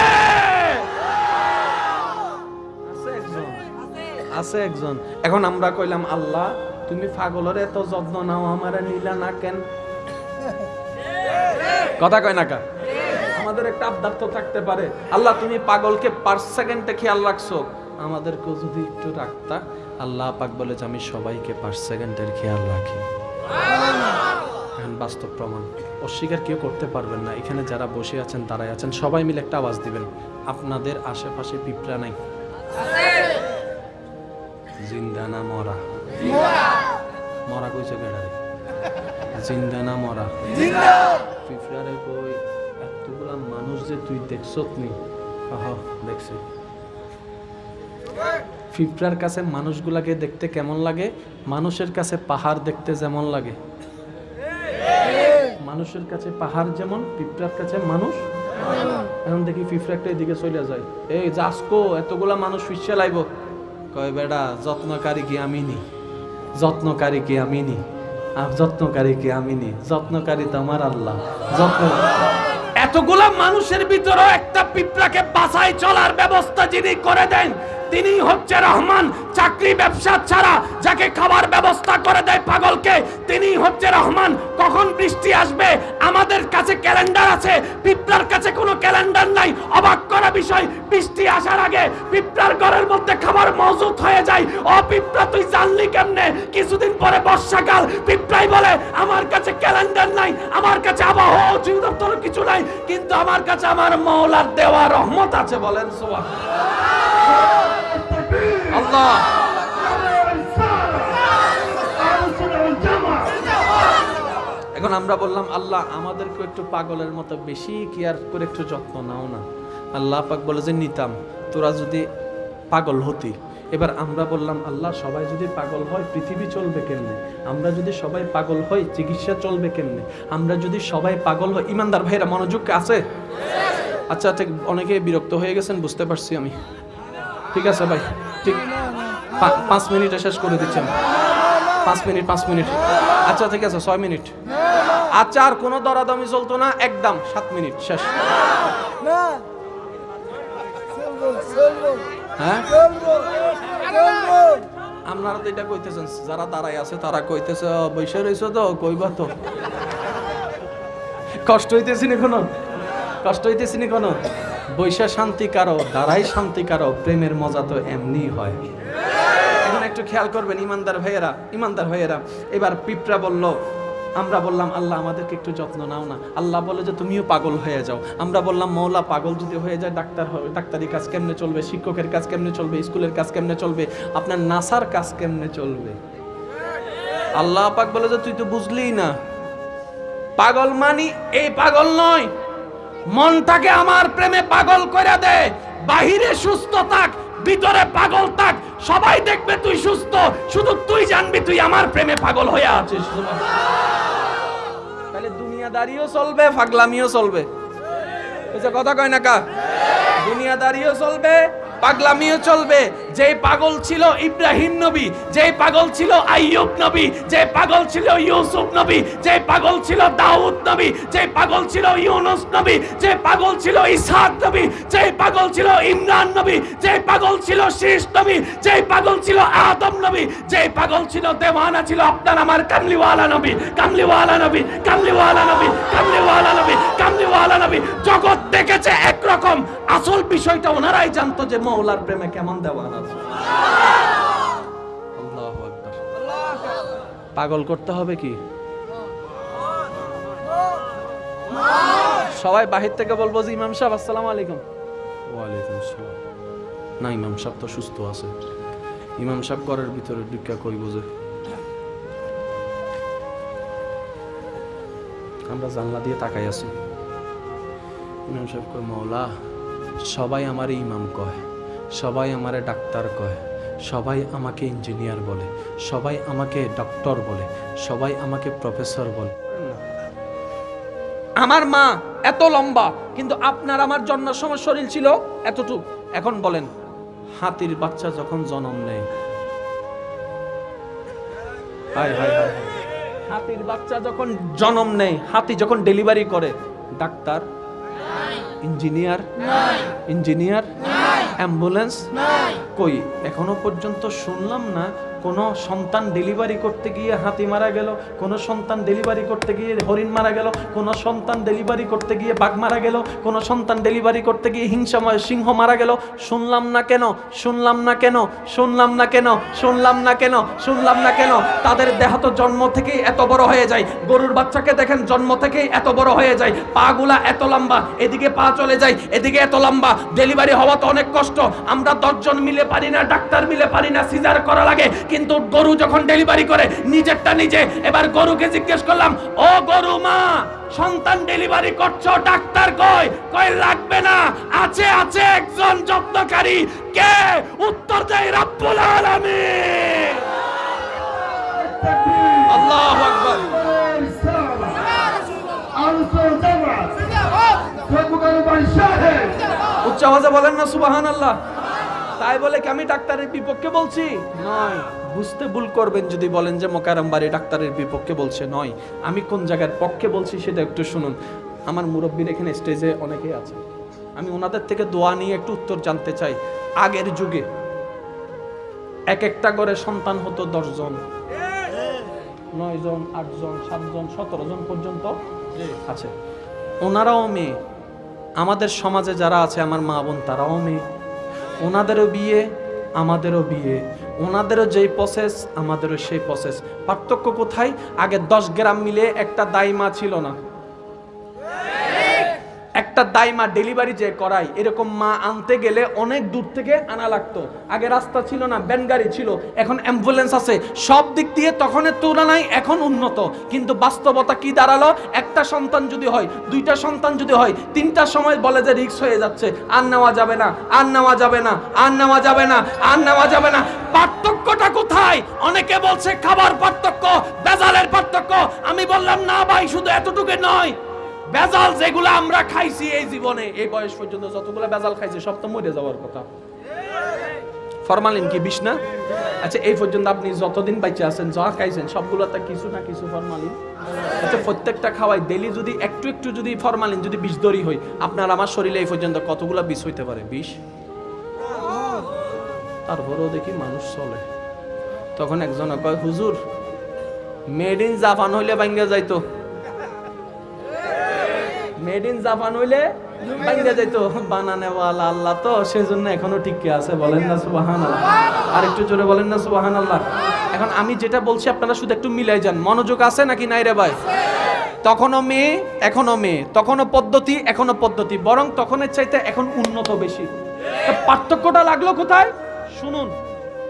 A: আছে একজন। এখন আমরা কইলাম, আল্লাহ, তুমি পাগলের এত যত্ন নাও, আমারে নিলা না কেন? কথা কয় না কা? আমাদের একটা আবদার তো থাকতে পারে। আল্লাহ, তুমি পাগলকে পার সেকেন্ডে খেয়াল রাখছো। আমাদেরকেও যদি একটু রাখতা, আল্লাহ পাক বলে যে আমি সবাইকে পার সেকেন্ডের খেয়াল রাখি। বাস্তব প্রমাণ। অস্বীকার কেউ করতে পারবেন না। এখানে যারা বসে আছেন তারাই আছেন, সবাই মিলে একটা আওয়াজ দিবেন। আপনাদের আশেপাশে পিঁপড়া নাই। জিন্দা না মরা। মরা। কইছে কেডারে জিন্দা না মরা। পিঁপড়ারে কই এতগুলা মানুষ যে তুই দেখছত নি আহ দেখছি। পিঁপড়ার কাছে মানুষগুলাকে দেখতে কেমন লাগে? মানুষের কাছে পাহাড় দেখতে যেমন লাগে। মানুষের কাছে পাহাড় যেমন পিঁপড়ার কাছে মানুষ এখন দেখি পিঁপড়া একটা এদিকে চলে যায়। এই যাসকো এতগুলা মানুষ ফিসে লাইব। কয় বেটা যত্নকারী কি আমি নি? যত্নকারী কি আমি নি? আর যত্নকারী কি আমি নি যত্নকারী তো আমার আল্লাহ। যত্ন এতগুলা মানুষের ভিতরে একটা পিঁপড়াকে বাসায় চলার ব্যবস্থা যিনি করে দেন তিনি হচ্ছে রহমান। চাকরি ব্যবসা ছাড়া যাকে খাবার ব্যবস্থা করে দেয় পাগলকে তিনি হচ্ছে রহমান। কখন বৃষ্টি আসবে? আমাদের কাছে ক্যালেন্ডার আছে। পিঁপড়ার কাছে কোনো ক্যালেন্ডার নাই। অবাক করা বিষয়, বৃষ্টি আসার আগে পিঁপড়ার ঘরের মধ্যে খাবার মজুত হয়ে যায়। ও পিঁপড়া, তুই জানলি কেমনে? কিছুদিন পরে বর্ষাকাল। পিঁপড়াই বলে, আমার কাছে ক্যালেন্ডার নাই। আমার কাছে আবহাওয়া অধিদপ্তর কিছু নাই। কিন্তু আমার কাছে আমার মৌলার দেওয়া রহমত আছে। বলেন সোয়া আল্লাহ। এখন আমরা বললাম, আল্লাহ আমাদেরকে একটু পাগলের মতো বেশি কেয়ার করে একটু যত্ন নাও না। আল্লাহ পাক বলে যে, নিতাম, তোরা যদি পাগল হতি। এবার আমরা বললাম, আল্লাহ, সবাই যদি পাগল হয়, পৃথিবী চলবে কেমনে? আমরা যদি সবাই পাগল হই, চিকিৎসা চলবে কেমনে? আমরা যদি সবাই পাগল হই, ইমানদার ভাইরা মনোযোগ আছে? আচ্ছা ঠিক অনেকে বিরক্ত হয়ে গেছেন, বুঝতে পারছি আমি। ঠিক আছে ভাই ঠিক। পাঁচ মিনিটে শেষ করে দিচ্ছেন পাঁচ মিনিট পাঁচ মিনিট। আচ্ছা ঠিক আছে ছয় মিনিট। আচ্ছা আর কোনো দরাদমি চলতো না একদম সাত মিনিট শেষ। হ্যাঁ? আপনারা তো এটা কইতেছেন যারা দাঁড়াই আছে তারা কইতেছে "ও, বৈশা রইছো তো কইবা তো? কষ্ট হইতেছি না কোনো? কষ্ট হইতেছি না কোনো? বৈশা শান্তি কারও, দাঁড়াই শান্তি কারও, প্রেমের মজা তো এমনি হয়। এখন একটু খেয়াল করবেন, ইমানদার ভাইয়েরা ইমানদার ভাইয়েরা, এবার পিঁপড়া বলল, আমরা বললাম, আল্লাহ আমাদেরকে একটু যত্ন নাও না। আল্লাহ বলে যে, তুমিও পাগল হয়ে যাও। আমরা বললাম মৌলা পাগল যদি হয়ে যায়, ডাক্তার হবে ডাক্তারি কাজ কেমনে চলবে? শিক্ষকের কাজ কেমনে চলবে? স্কুলের কাজ কেমনে চলবে? আপনার নাসার কাজ কেমনে চলবে? আল্লাহ পাক বলে যে, তুই তো বুঝলি না। পাগল মানি, এই পাগল নয়। মনটাকে আমার প্রেমে পাগল করে দে। বাহিরে সুস্থ থাক, ভিতরে পাগল থাক। সবাই দেখবে তুই সুস্থ। শুধু তুই জানবি তুই আমার প্রেমে পাগল হয়ে আছিস। তাহলে দুনিয়াদারিও চলবে পাগলামিও চলবে। কথা কয় না কা দুনিয়াদারিও চলবে পাগলামিও চলবে যে পাগল ছিল ইব্রাহিম নবী যে পাগল ছিল আইয়ুব নবী যে পাগল ছিল ইউসুফ নবী যে পাগল ছিল দাউদ নবী যে পাগল ছিল ইউনুস নবী যে পাগল ছিল ইসহাক নবী যে পাগল ছিল ইমরান নবী যে পাগল ছিল শীষ নবী যে পাগল ছিল আদম নবী যে পাগল ছিল দেওয়ানা ছিল আপনার আমার কামলিওয়ালা নবী কামলিওয়ালা নবী কামলিওয়ালা নবী কামলিওয়ালা নবী কামলিওয়ালা নবী জগৎ দেখেছে একরকম আসল বিষয়টা ওনারাই জানতো যে মৌলার প্রেমে কেমন দেওয়ানা আছে? পাগল করতে হবে কি? সবাই বাহির থেকে বলব যে ইমাম সাহেব আসসালামু আলাইকুম। ওয়ালাইকুম আসসালাম। না ইমাম সাহেব তো সুস্থ আছে। ইমাম সাহেব ঘরের ভিতরে ঢুকা কইব যে আমরা জানলা দিয়ে তাকাই আছি। ইমাম সাহেব কয় মৌলা সবাই আমারে ইমাম কয়। সবাই আমারে ডাক্তার কয় সবাই আমাকে ইঞ্জিনিয়ার বলে সবাই আমাকে ডক্টর বলে সবাই আমাকে প্রফেসর বলে। আমার মা এত লম্বা কিন্তু আপনার আমার জন্ম সময় শরীর ছিল এতটুক। এখন বলেন হাতির বাচ্চা যখন জন্ম নেয়। হাতির বাচ্চা যখন জন্ম নেয় হাতি যখন ডেলিভারি করে ডাক্তার? Engineer engineer ambulance? কই? এখনও পর্যন্ত শুনলাম না কোনো সন্তান ডেলিভারি করতে গিয়ে হাতি মারা গেল, কোনো সন্তান ডেলিভারি করতে গিয়ে হরিণ মারা গেল, কোনো সন্তান ডেলিভারি করতে গিয়ে বাঘ মারা গেল, কোনো সন্তান ডেলিভারি করতে গিয়ে হিংসা সিংহ মারা গেল। শুনলাম না কেন, শুনলাম না কেন, শুনলাম না কেন, শুনলাম না কেন, শুনলাম না কেন, তাদের দেহ তো জন্ম থেকেই এত বড় হয়ে যায়। গরুর বাচ্চাকে দেখেন, জন্ম থেকেই এত বড় হয়ে যায়। পাগুলা এত লম্বা, এদিকে পা চলে যায়, এদিকে এত লম্বা। ডেলিভারি হওয়া তো অনেক কষ্ট, আমরা দশজন মিলে পারি না, ডাক্তার মিলে পারি না, সিজার করা লাগে। কিন্তু গরু যখন ডেলিভারি করে নিজেরটা নিজে। এবার গরুকে জিজ্ঞেস করলাম ও গরু মা সন্তান ডেলিভারি করছ ডাক্তার কয়? কয় লাগবে না আছে আছে একজন যত্নকারী। কে? উত্তর দেয় রাব্বুল আলামিন। আল্লাহু আকবার। উচ্চ আওয়াজে বলেন না সুবাহান আল্লাহ তাই বলে কি আমি ডাক্তারের বিপক্ষে বলছি? নয়। বুঝতে ভুল করবেন যদি বলেন যে মোকারাম বাড়ি ডাক্তারের বিপক্ষে বলছে, নয়। আমি কোন জায়গার পক্ষে বলছি সেটা একটু শুনুন। আমার মুরব্বীর এখানে স্টেজে অনেকেই আছে। আমি ওনাদের থেকে দোয়া নিয়ে একটু উত্তর জানতে চাই। আগের যুগে এক একটা করে সন্তান হতো দশজন। নয় জন আটজন সাতজন সতেরো জন পর্যন্ত আছে। ওনারাও মেয়ে। আমাদের সমাজে যারা আছে, আমার মা বোন, তারাও মেয়ে। ওনাদেরও বিয়ে, আমাদেরও বিয়ে। ওনাদেরও যেই প্রসেস আমাদেরও সেই প্রসেস পার্থক্য কোথায়? আগে দশ গ্রাম মিলে একটা দাইমা ছিল না। একটা দাইমা ডেলিভারি যে করাই, এরকম মা আনতে গেলে অনেক দূর থেকে আনা লাগতো। আগে রাস্তা ছিল না, ব্যান গাড়ি ছিল, এখন অ্যাম্বুলেন্স আছে। সব দিক দিয়ে তখনের তুলনায় এখন উন্নত। কিন্তু বাস্তবতা কি দাঁড়াল? একটা সন্তান যদি হয়, দুইটা সন্তান যদি হয় তিনটার সময় বলে যে রিক্স হয়ে যাচ্ছে। আর নেওয়া যাবে না, আর নেওয়া যাবে না, আর নেওয়া যাবে না, আর নেওয়া যাবে না। পার্থক্যটা কোথায়? অনেকে বলছে খাবার পার্থক্য, বেজালের পার্থক্য। আমি বললাম, না ভাই, শুধু এতটুকু নয়। বেজাল যেগুলো আমরা খাইছি এই জীবনে, এই বয়স পর্যন্ত যতগুলো বেজাল খাইছি, সব তো মরে যাওয়ার কথা। ফরমালিন কি, বিষ না? আচ্ছা এই পর্যন্ত আপনি যতদিন বাইচে আছেন, যা খাইছেন সবগুলো সবগুলোতে কিছু না কিছু ফরমালিন। আচ্ছা প্রত্যেকটা খাওয়াই ডেলি যদি একটু একটু যদি ফরমালিন, যদি বিষ দরি হয়, আপনার আমার শরীরে এই পর্যন্ত কতগুলো বিষ হইতে পারে? বিষ? তারপরেও দেখি মানুষ চলে। তখন একজন কয়, হুজুর মেড ইন জাপান হইলে বাঙ্গা যাইতো। মেড ইন জাপান হইলে বাঙ্গা যাইতো। বানানে ওয়ালা আল্লাহ তো, সেজন্য এখনও টিকে আছে, বলেন না সুবাহান আর একটু জোরে বলেন না সুবাহান আল্লাহ এখন আমি যেটা বলছি, আপনারা শুধু একটু মিলাই যান। মনোযোগ আছে নাকি নাই রে ভাই? তখনও মেয়ে এখনও মেয়ে। তখনও পদ্ধতি এখনও পদ্ধতি। বরং তখনের চাইতে এখন উন্নত বেশি। পার্থক্যটা লাগল কোথায়? শুনুন।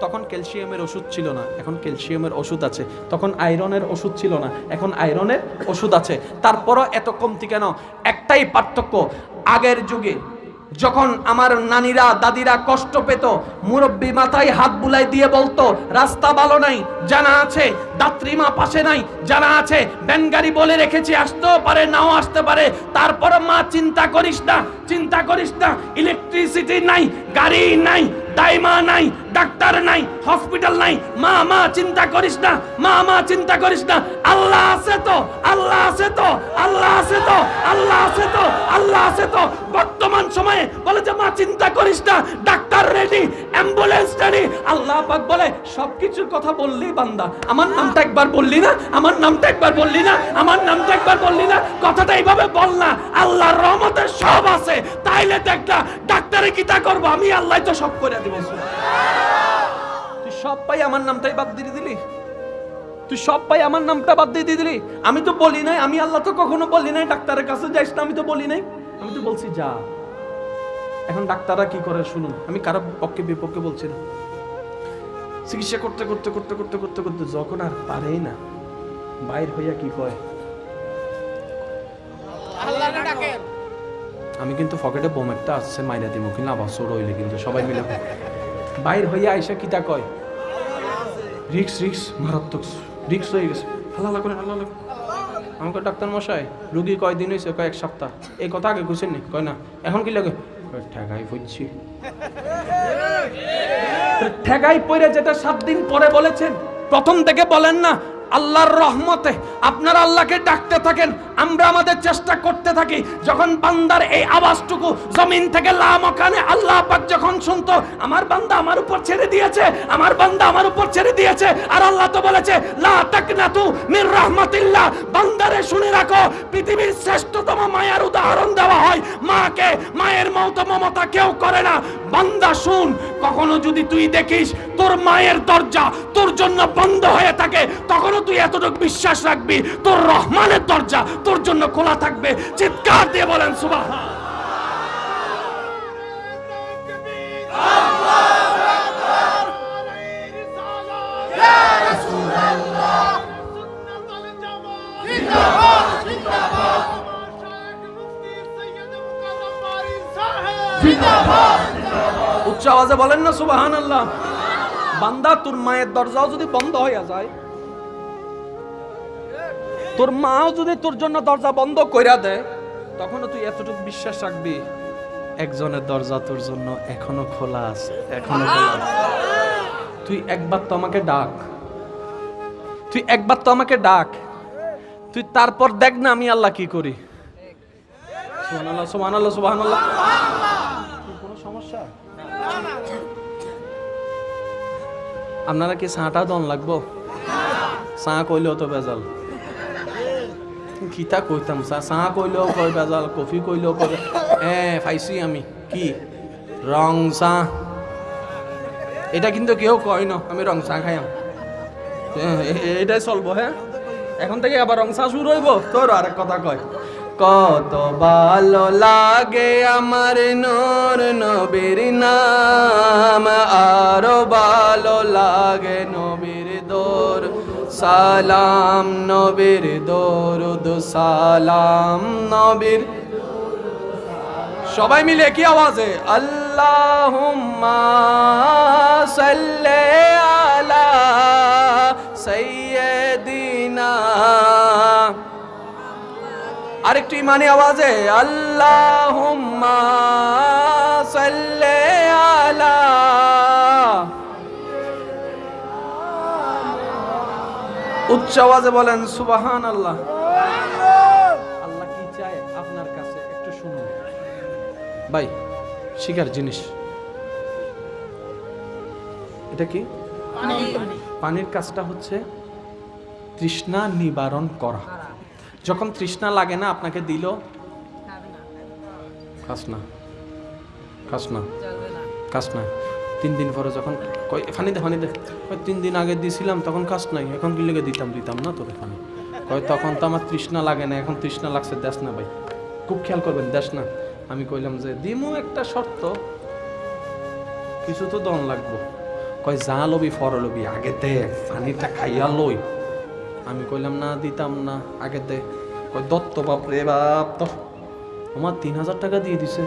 A: তখন ক্যালসিয়ামের ওষুধ ছিল না, এখন ক্যালসিয়ামের ওষুধ আছে। তখন আয়রনের ওষুধ ছিল না, এখন আয়রনের ওষুধ আছে। তারপরও এত কমতি কেন? একটাই পার্থক্য, আগের যুগে যখন আমার নানিরা, দাদিরা কষ্ট পেত, মুরব্বী মাথায় হাত বুলাই দিয়ে বলতো, রাস্তা ভালো নাই, জানা আছে, দাত্রীমা পাশে নাই, জানা আছে ব্যানগাড়ি বলে রেখেছি, আসতেও পারে, নাও আসতে পারে। তারপরে মা, চিন্তা করিস না, চিন্তা করিস না ইলেকট্রিসিটি নাই, গাড়ি নাই দাইমা নাই, ডাক্তার নাই, হসপিটাল নাই। মা মা, চিন্তা করিস না। মা মা, চিন্তা করিস না। আল্লাহ আছে তো, আল্লাহ আছে তো, আল্লাহ আছে তো, আল্লাহ আছে তো, আল্লাহ আছে তো। বর্তমান সময়ে বলে যে, মা, চিন্তা করিস না। ডাক্তার রেডি অ্যাম্বুলেন্স রেডি আল্লাহ পাক বলে, সবকিছুর কথা বললি বান্দা। আমার নামটা একবার বললি না, আমার নামটা একবার বললি না, আমার নামটা একবার বললি না। কথাটা এইভাবে বল না। আল্লাহর রহমতে সব আছে। তাইলে দেখ না, ডাক্তারে কি তা করব? আমি আল্লাহ তো সব করে আমি তো বলি নাই, আমি আল্লাহ তো কখনো বলি নাই, ডাক্তারের কাছে যাইস না, আমি তো বলি নাই। আমি তো বলছি, যা। এখন ডাক্তাররা কি করে শুনুন? আমি কারও পক্ষে বিপক্ষে বলছি না। চিকিৎসা করতে করতে করতে করতে করতে করতে যখন আর পারেই না, বাইর হইয়া কি কয়? আমি কিন্তু পকেটে বোম একটা আসছে, মাইরা দিব কিন্তু আবার সর হইলে কিন্তু সবাই মিলে। বাইর হইয়া আইসা কিতা কয়? রিক্স রিক্স, মারাত্মক রিক্স হয়ে গেছে। হাল্লা করে করে আমাকে ডাক্তার মশাই, রুগী কয়দিন হয়েছে কয়েক সপ্তাহ। এই কথা আগে ঘুষেন নি? কয়, না। এখন কি লাগে? ঠেকাই ফুটছি ঠেকাই পড়ে যেটা সাত দিন পরে বলেছেন, প্রথম থেকে বলেন না আল্লাহর রহমতে আপনারা আল্লাহকে ডাকতে থাকেন, আমরা আমাদের চেষ্টা করতে থাকি। যখন বান্দার এই আওয়াজটুকু জমিন থেকে লামকানে আল্লাহ পাক যখন শুনতো, আমার বান্দা আমার উপর ছেড়ে দিয়েছে, আমার বান্দা আমার উপর ছেড়ে দিয়েছে। আর আল্লাহ তো বলেছে, লা তাকনাতু মির রাহমাতিল্লাহ। বান্দারে শুনে রাখো, পৃথিবীর শ্রেষ্ঠতম মায়ের উদাহরণ দেওয়া হয়, মাকে, মায়ের মতো মমতা কেউ করে না। বান্দা শুন, কখনো যদি তুই দেখিস তোর মায়ের দরজা তোর জন্য বন্ধ হয়ে থাকে তখনও তুই এতটুকু বিশ্বাস রাখবি? তোর রহমানের দরজা তোর জন্য খোলা থাকবে। চিৎকার দিয়ে বলেন সুবাহ উচ্চ আওয়াজে বলেন না সুবাহান আল্লাহ বান্দা, তোর মায়ের দরজাও যদি বন্ধ হইয়া যায় তোর মাও যদি তোর জন্য দরজা বন্ধ কইরা দেয় তখনও তুই এতটুকু বিশ্বাস রাখবি একজনের দরজা তোর জন্য এখনও খোলা আছে, এখনও খোলা আছে। তুই একবার তো আমাকে ডাক। তুই একবার তো আমাকে ডাক। তুই তারপর দেখ না আমি আল্লাহ কি করি। আপনারা কি চাটা দন লাগবো? চা কইলেও তো বেজাল কিতা কইতাম চা চা কইলেও কয়, বেজাল কফি কইলেও কয়। এ পাইছি আমি। কি? রং চা। এটা কিন্তু কেউ কয় না, আমি রং চা খাইয়াম এ- এ- এটাই চলবো হ্যাঁ এখন থেকে আবার রং চা শুরু হইব। তোর আরেক কথা কয়। কত ভালো লাগে আমার নূর নবীর নাম, আরও ভালো লাগে দোর সালাম নবীর দরুদ, সালাম নবীর। সবাই মিলে কি আওয়াজে? আল্লাহুম্মা সাল্লি আলা সাইয়্যিদিনা। আরেকটু ইমানি আওয়াজে, আল্লাহুম্মা সাল্লি আলা উচ্চ আওয়াজে বলেন সুবাহান আল্লাহ আল্লাহ কি চায় আপনার কাছে? একটু শুনুন। ভাই শিকার জিনিস। এটা কি? পানির কাজটা হচ্ছে তৃষ্ণা নিবারণ করা। যখন তৃষ্ণা লাগে না আপনাকে দিল? খাস না। খাস না। খাস না। তিন দিন পরে যখন কই ফানি দে ফানি দে। তিন দিন আগে দিছিলাম, তখন কাজ নাই। এখন কি লেগে দিতাম দিতাম না তোরে ফানি। কয়, তখন তো আমার তৃষ্ণা লাগে না, এখন তৃষ্ণা লাগছে, দেশ না ভাই। খুব খেয়াল করবেন, দেশ না। আমি কইলাম যে, দিমু একটা শর্ত। কিছু তো দন লাগবো। কয়, যা লবি, ফর লবি, আগে দে পানিটা খাইয়া লই। আমি কইলাম, না, দিতাম না, আগে দে। কয়, দত্ত বাপ রে বাপ তো আমার তিন হাজার টাকা দিয়ে দিছে।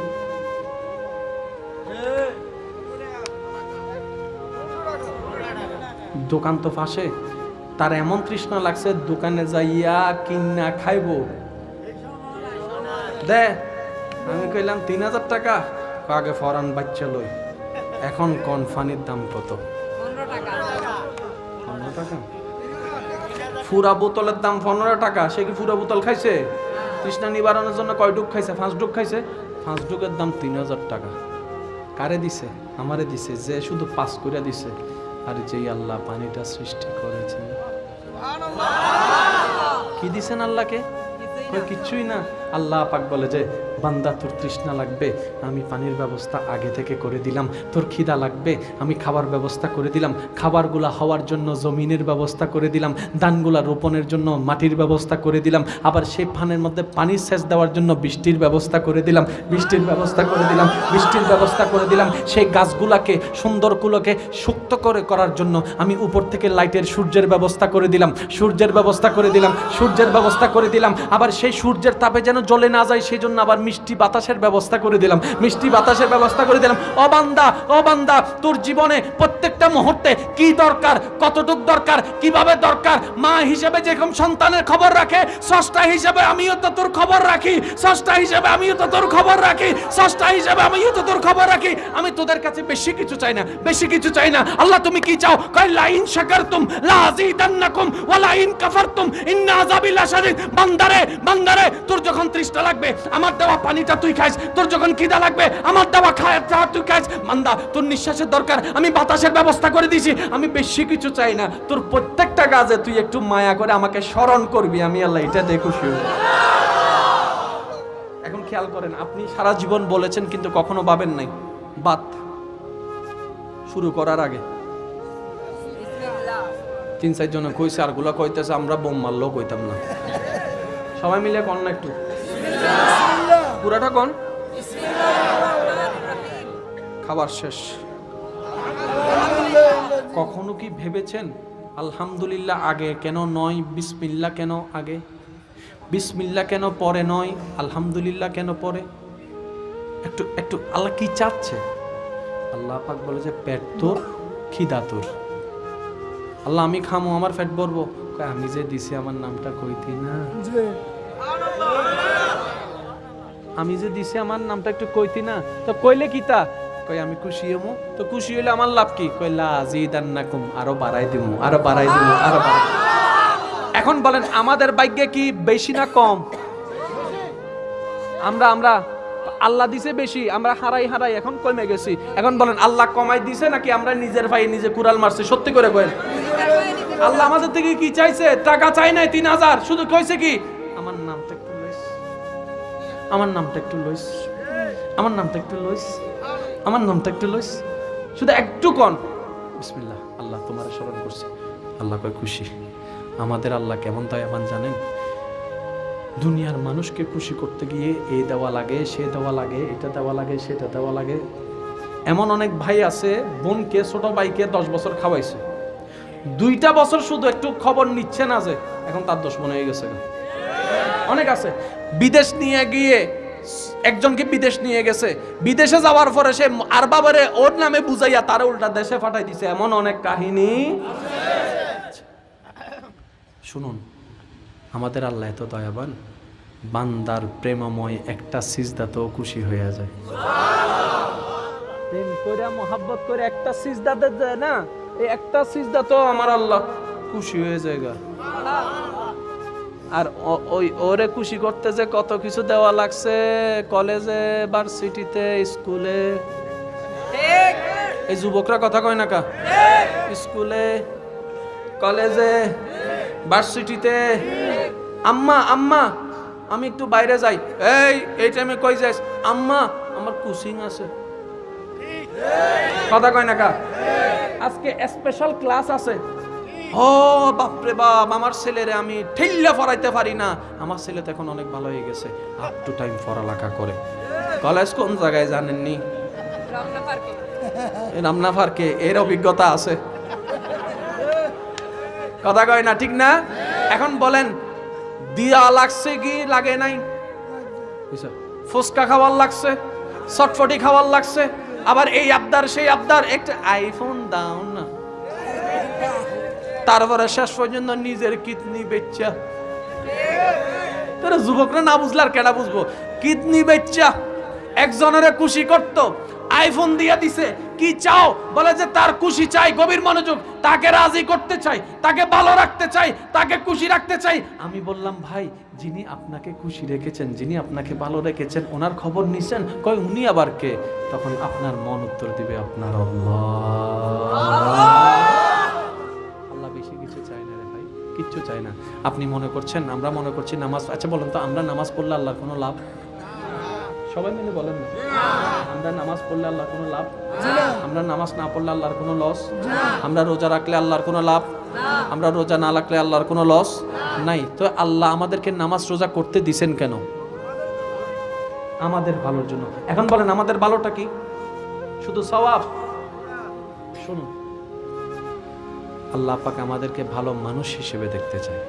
A: দোকান তো ফাঁসে। তার এমন তৃষ্ণা লাগছে, দোকানে যাইয়া কিনা খাইবো। দে, আমি কইলাম তিন হাজার টাকা আগে ফরান বাচ্চা লই। এখন কোন ফানির দাম কত? পনেরো টাকা। ফুরা বোতলের দাম পনেরো টাকা। সে কি ফুরা বোতল খাইছে? তৃষ্ণা নিবারণের জন্য কয় ডুক খাইছে? পাঁচ ডুক খাইছে? পাঁচ ডুকের দাম তিন হাজার টাকা। কারে দিছে? আমারে দিছে, যে শুধু পাস করে দিছে। আর যেই আল্লাহ পানিটা সৃষ্টি করেছেন। কি দিছেন আল্লাহকে? কিছুই কিচ্ছুই না। আল্লাহ পাক বলে যে বান্দা, তোর তৃষ্ণা লাগবে, আমি পানির ব্যবস্থা আগে থেকে করে দিলাম। তোর খিদা লাগবে, আমি খাবার ব্যবস্থা করে দিলাম। খাবারগুলা হওয়ার জন্য জমিনের ব্যবস্থা করে দিলাম। ধানগুলা রোপণের জন্য মাটির ব্যবস্থা করে দিলাম। আবার সেই ফানের মধ্যে পানির সেচ দেওয়ার জন্য বৃষ্টির ব্যবস্থা করে দিলাম। বৃষ্টির ব্যবস্থা করে দিলাম, বৃষ্টির ব্যবস্থা করে দিলাম। সেই গাছগুলাকে, সুন্দরগুলোকে সুক্ত করে করার জন্য আমি উপর থেকে লাইটের সূর্যের ব্যবস্থা করে দিলাম। সূর্যের ব্যবস্থা করে দিলাম, সূর্যের ব্যবস্থা করে দিলাম। আবার সেই সূর্যের তাপে যেন জ্বলে না যায় সেই জন্য আবার মিষ্টি বাতাসের ব্যবস্থা করে দিলাম, মিষ্টি বাতাসের ব্যবস্থা করে দিলাম। অবান্দা অবান্দা তোর জীবনে প্রত্যেকটা মুহূর্তে কি দরকার, কতটুক দরকার, কীভাবে দরকার? মা হিসেবে যেরকম সন্তানের খবর রাখে ষষ্ঠা হিসেবে আমিও তো তোর খবর রাখি ষষ্ঠা হিসেবে আমিও তো তোর খবর রাখি ষষ্ঠা হিসেবে আমিও তো তোর খবর রাখি। আমি তোদের কাছে বেশি কিছু চাই না, বেশি কিছু চাই না। আল্লাহ, তুমি কি চাও? কয়, লাইন শাকারতুম লা আযীদান্নাকুম ওয়া লাইন কাফারতুম, ইন্না আযাবি লাশাদীদ। বান্দারে বান্দারে, তোর যখন তৃষ্ণা লাগবে, আমার দেওয়া পানিটা তুই খাইস, তোর যখন খিদা লাগবে, আমার দেওয়া খায়াটা তুই খাইস। মান্দা, তোর নিঃশ্বাসের দরকার, আমি বাতাসের ব্যবস্থা করে দিছি আমি বেশি কিছু চাই না। তোর প্রত্যেকটা কাজে তুই একটু মায়া করে আমাকে স্মরণ করবি, আমি আল্লাহ এটা দেখে। এখন খেয়াল করেন, আপনি সারা জীবন বলেছেন, কিন্তু কখনো ভাবেন নাই। বাত শুরু করার আগে। তিন চার জনে কইছে আরগুলা কইতেছে, আমরা বোম মারলেও কইতাম না। সবাই মিলে কন না একটু? পুরাটা কন? খাবার শেষ। কখনো কি ভেবেছেন, আলহামদুলিল্লাহ আগে কেন নয়, বিসমিল্লা কেন আগে? বিসমিল্লা কেন পরে নয়, আলহামদুলিল্লাহ কেন পরে? একটু একটু আল্লাহ কি চাচ্ছে? আল্লাহ পাক বলে যে, পেট তোর, খিদা তোর। আল্লাহ আমি খামো, আমার পেট ভরবো। আমি যে দিছি, আমার নামটা কইতি না। আমি যে দিছি আমার নামটা একটু কইতি না, তো কইলে কি তা? কই, আমি খুশি হমু? তো খুশি হইলে আমার লাভ কি? কইলা আজিদান্নাকুম, আরও বাড়াই দিমু, আরও বাড়াই দিমু, আরও এখন বলেন, আমাদের ভাগ্যে কি বেশি না কম? আমরা আমরা আল্লাহ দিছে বেশি, আমরা হারাই হারাই, এখন কমে গেছি। এখন বলেন, আল্লাহ কমাই দিছে নাকি আমরা নিজের ভাই নিজে কুড়াল মারছি? সত্যি করে কয়েন আল্লাহ আমাদের থেকে কি চাইছে? টাকা চাই নাই, তিন হাজার। শুধু কইছে কি আমার নামটা একটু লইস। আমার নামটা একটু লইস। আমার নামটা একটু লইস। শুধু একটু কন। বিসমিল্লাহ, আল্লাহ তোমার স্মরণ করছি। আল্লাহ কয় খুশি। আমাদের আল্লাহ কেমন আমার জানেন? দুনিয়ার মানুষকে খুশি করতে গিয়ে এই দেওয়া লাগে, সে দেওয়া লাগে, এটা দেওয়া লাগে, সেটা দেওয়া লাগে। এমন অনেক ভাই আছে, বোনকে, ছোট ভাইকে দশ বছর খাওয়াইছে। দুইটা বছর শুধু একটু খবর নিচ্ছে না যে, এখন তার দোষ মনে হয়ে গেছে। অনেক আছে। বিদেশ নিয়ে গিয়ে একজনকে বিদেশ নিয়ে গেছে? বিদেশে যাওয়ার পরে সে আর বাবারে ওর নামে বুঝাইয়া তারা উল্টা দেশে পাঠাই দিছে। এমন অনেক কাহিনী। শুনুন, আমাদের আল্লাহ এত দয়াবান, বান্দার প্রেমময় একটা সিজদাতেও খুশি হয়ে যায়। প্রেম করে মোহাব্বত করে একটা সিজদা দেয় না, এই একটা সিজদা তো আমার আল্লাহ খুশি হয়ে যায় গা। আর ওই ওরে খুশি করতে যে কত কিছু দেওয়া লাগছে কলেজে, ভার্সিটিতে, স্কুলে। এই যুবকরা কথা কয় না কা? স্কুলে, কলেজে, ভার্সিটিতে। আম্মা আম্মা, আমি একটু বাইরে যাই। এই এই টাইমে কই যাস? আম্মা, আমার কোচিং আছে। কথা কয় না কা? আজকে স্পেশাল ক্লাস আছে। ও বাপরে বাপ, আমার ছেলেরে আমি ঠেল্লা পড়াইতে পারি না। আমার ছেলে তো এখন অনেক ভালো হয়ে গেছে। আপ টু টাইম পড়ালেখা করে। কলেজ কোন জায়গায় জানেননি? রামনা ফারকে এর অভিজ্ঞতা আছে। কথা কয় না, ঠিক না? এখন বলেন, দিয়া লাগছে কি লাগে নাই? ফুচকা খাওয়ার লাগছে চটফটি খাওয়ার লাগছে, আবার এই আবদার, সেই আবদার, একটা আইফোন দাও না। তারপরে শেষ পর্যন্ত নিজের কিডনি বেচ্চা তোরা যুবকরা না বুঝলে আর কেডা বুঝব? কিডনি বেচ্চা একজনের খুশি করত আইফোন দিয়ে দিছে, কি চাও? বলে যে, তার খুশি চাই, গভীর মনোযোগ, তাকে রাজি করতে চাই, তাকে ভালো রাখতে চাই, তাকে খুশি রাখতে চাই। আমি বললাম, ভাই, যিনি আপনাকে খুশি রেখেছেন, যিনি আপনাকে ভালো রেখেছেন, ওনার খবর নিছেন, কয়, উনি আবার কে? তখন আপনার মন উত্তর দিবে আপনার আল্লাহ। কিচ্ছু চায় না। আপনি মনে করছেন, আমরা মনে করছি নামাজ আচ্ছা বলেন তো, আমরা নামাজ পড়লে আল্লাহর কোনো লাভ? সবাই মিলে বলেন না। আমরা নামাজ পড়লে আল্লাহর কোনো লাভ? আমরা নামাজ না পড়লে আল্লাহর কোনো লস আমরা রোজা রাখলে আল্লাহর কোনো লাভ? আমরা রোজা না রাখলে আল্লাহর কোনো লস নাই। তো আল্লাহ আমাদেরকে নামাজ রোজা করতে দিছেন কেন? আমাদের ভালোর জন্য। এখন বলেন, আমাদের ভালোটা কি? শুধু সওয়াব? শুনুন। আল্লাহ পাক আমাদেরকে ভালো মানুষ হিসেবে দেখতে চায়।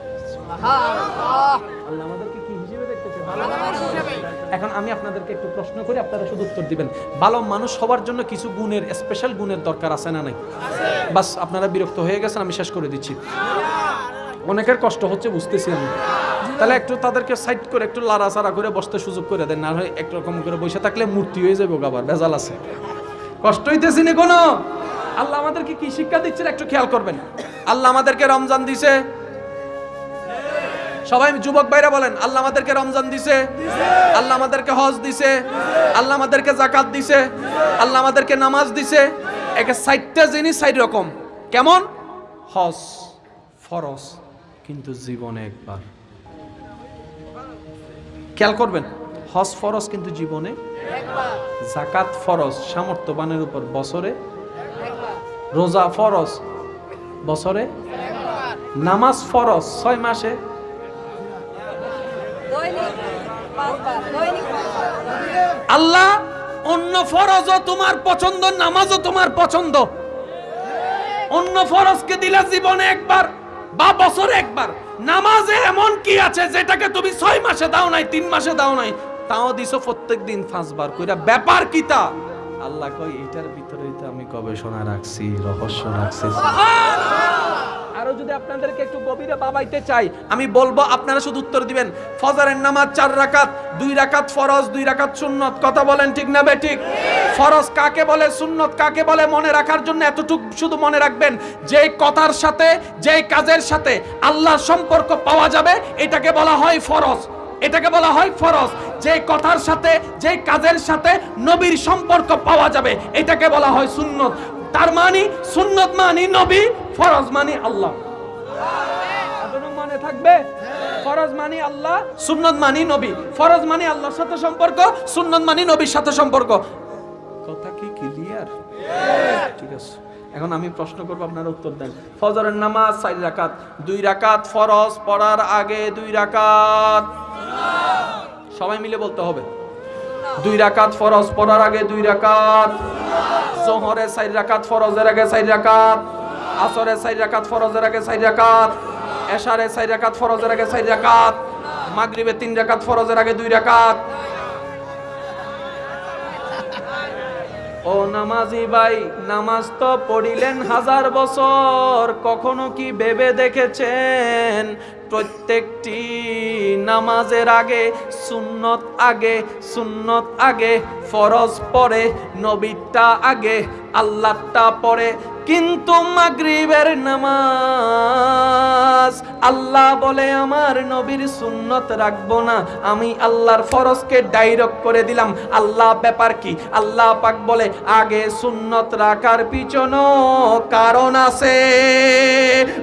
A: আল্লাহ আমাদেরকে কি হিসেবে দেখতে চায়। এখন আমি আপনাদেরকে একটু প্রশ্ন করি আপনারা শুধু উত্তর দিবেন। ভালো মানুষ হওয়ার জন্য কিছু গুণের স্পেশাল গুণের দরকার আছে না নাই? বাস আপনারা বিরক্ত হয়ে গেছেন আমি শেষ করে দিচ্ছি। অনেকের কষ্ট হচ্ছে বুঝতেছি আমি। তাহলে একটু তাদেরকে সাইড করে একটু লাড়াচাড়া করে বসতে সুযোগ করে দেন না হয় একরকম করে বসে থাকলে মূর্তি হয়ে যাবে আবার ভেজাল আছে। কষ্ট হইতেছি না কোনো? আল্লাহ আমাদেরকে কি শিক্ষা দিচ্ছেন একটু খেয়াল করবেন। আল্লাহ আমাদেরকে রমজান দিছে। সবাই যুবক ভাইরা বলেন, আল্লাহ আমাদেরকে রমজান দিছে। আল্লাহ আমাদেরকে হজ দিছে। আল্লাহ আমাদেরকে জাকাত দিছে। আল্লাহ আমাদেরকে নামাজ দিছে। একে সাইডটা জিনিস সাইড রকম। কেমন? হজ ফরজ, কিন্তু জীবনে একবার। খেয়াল করবেন, হজ ফরজ, কিন্তু জীবনে জাকাত ফরজ, সামর্থ্যবানের উপর বছরে রোজা ফরজ। বছরে? নামাজ ফরজ, ছয় মাসে? আল্লাহ, অন্য ফরজও তোমার পছন্দ, নামাজও তোমার পছন্দ। অন্য ফরজকে দিলে জীবনে একবার বা বছরে একবার। নামাজে এমন কি আছে যেটাকে তুমি ছয় মাসে দাও নাই, তিন মাসে দাও নাই? তাও দিছো প্রত্যেক দিন পাঁচবার, কইরা ব্যাপার কিতা আল্লাহ কই এটার তো আমি গবেষণা রাখছি, রহস্য রাখছি। আরও যদি আপনাদেরকে একটু গভীরে বাবাইতে চাই, আমি বলব আপনারা শুধু উত্তর দিবেন, ফজরের নামাজ চার রাকাত, দুই রাকাত ফরজ, দুই রাকাত সুন্নত, কথা বলেন ঠিক না বে ঠিক? ফরজ কাকে বলে, সুন্নত কাকে বলে, মনে রাখার জন্য এতটুকু শুধু মনে রাখবেন, যেই কথার সাথে, যেই কাজের সাথে আল্লাহর সম্পর্ক পাওয়া যাবে, এটাকে বলা হয় ফরজ। এটাকে বলা হয় ফরজ। যে কথার সাথে, যে কাজের সাথে নবীর সম্পর্ক পাওয়া যাবে, এটাকে বলা হয় সুন্নত। তার মানে সুন্নত মানে নবী, ফরজ মানে আল্লাহ। থাকবে? ফরজ মানি আল্লাহ, সুন্নত মানি নবী। ফরজ মানি আল্লাহর সাথে সম্পর্ক মানি নবীর সাথে সম্পর্ক। কথা কি ঠিক আছে। এখন আমি প্রশ্ন করব, আপনারা উত্তর দেন। ফজরের নামাজ রাকাত। দুই রাকাত ফরজ, পড়ার আগে দুই রাকাত। সবাই মিলে বলতে হবে। দুই রাকাত ফরজ, পড়ার আগে দুই রাকাত। জোহরে চার রাকাত ফরজের আগে চার রাকাত। আসরে চার রাকাত ফরজের আগে চার রাকাত। এশারে চার রাকাত ফরজের আগে চার রাকাত। মাগরিবে তিন রাকাত ফরজের আগে দুই রাকাত। ও নামাজি ভাই, নামাজ তো পড়িলেন হাজার বছর। কখনো কি ভেবে দেখেছেন? প্রত্যেকটি নামাজের আগে সুন্নত আগে সুন্নত আগে ফরজ পরে নবীরটা আগে আল্লাহটা পরে কিন্তু মাগরিবের নামাজ। আল্লাহ বলে, আমার নবীর সুন্নত রাখব না। আমি আল্লাহর ফরজকে ডাইরেক্ট করে দিলাম। আল্লাহ, ব্যাপার কি? আল্লাহ পাক বলে, আগে সুন্নত রাখার পিছনও কারণ আছে।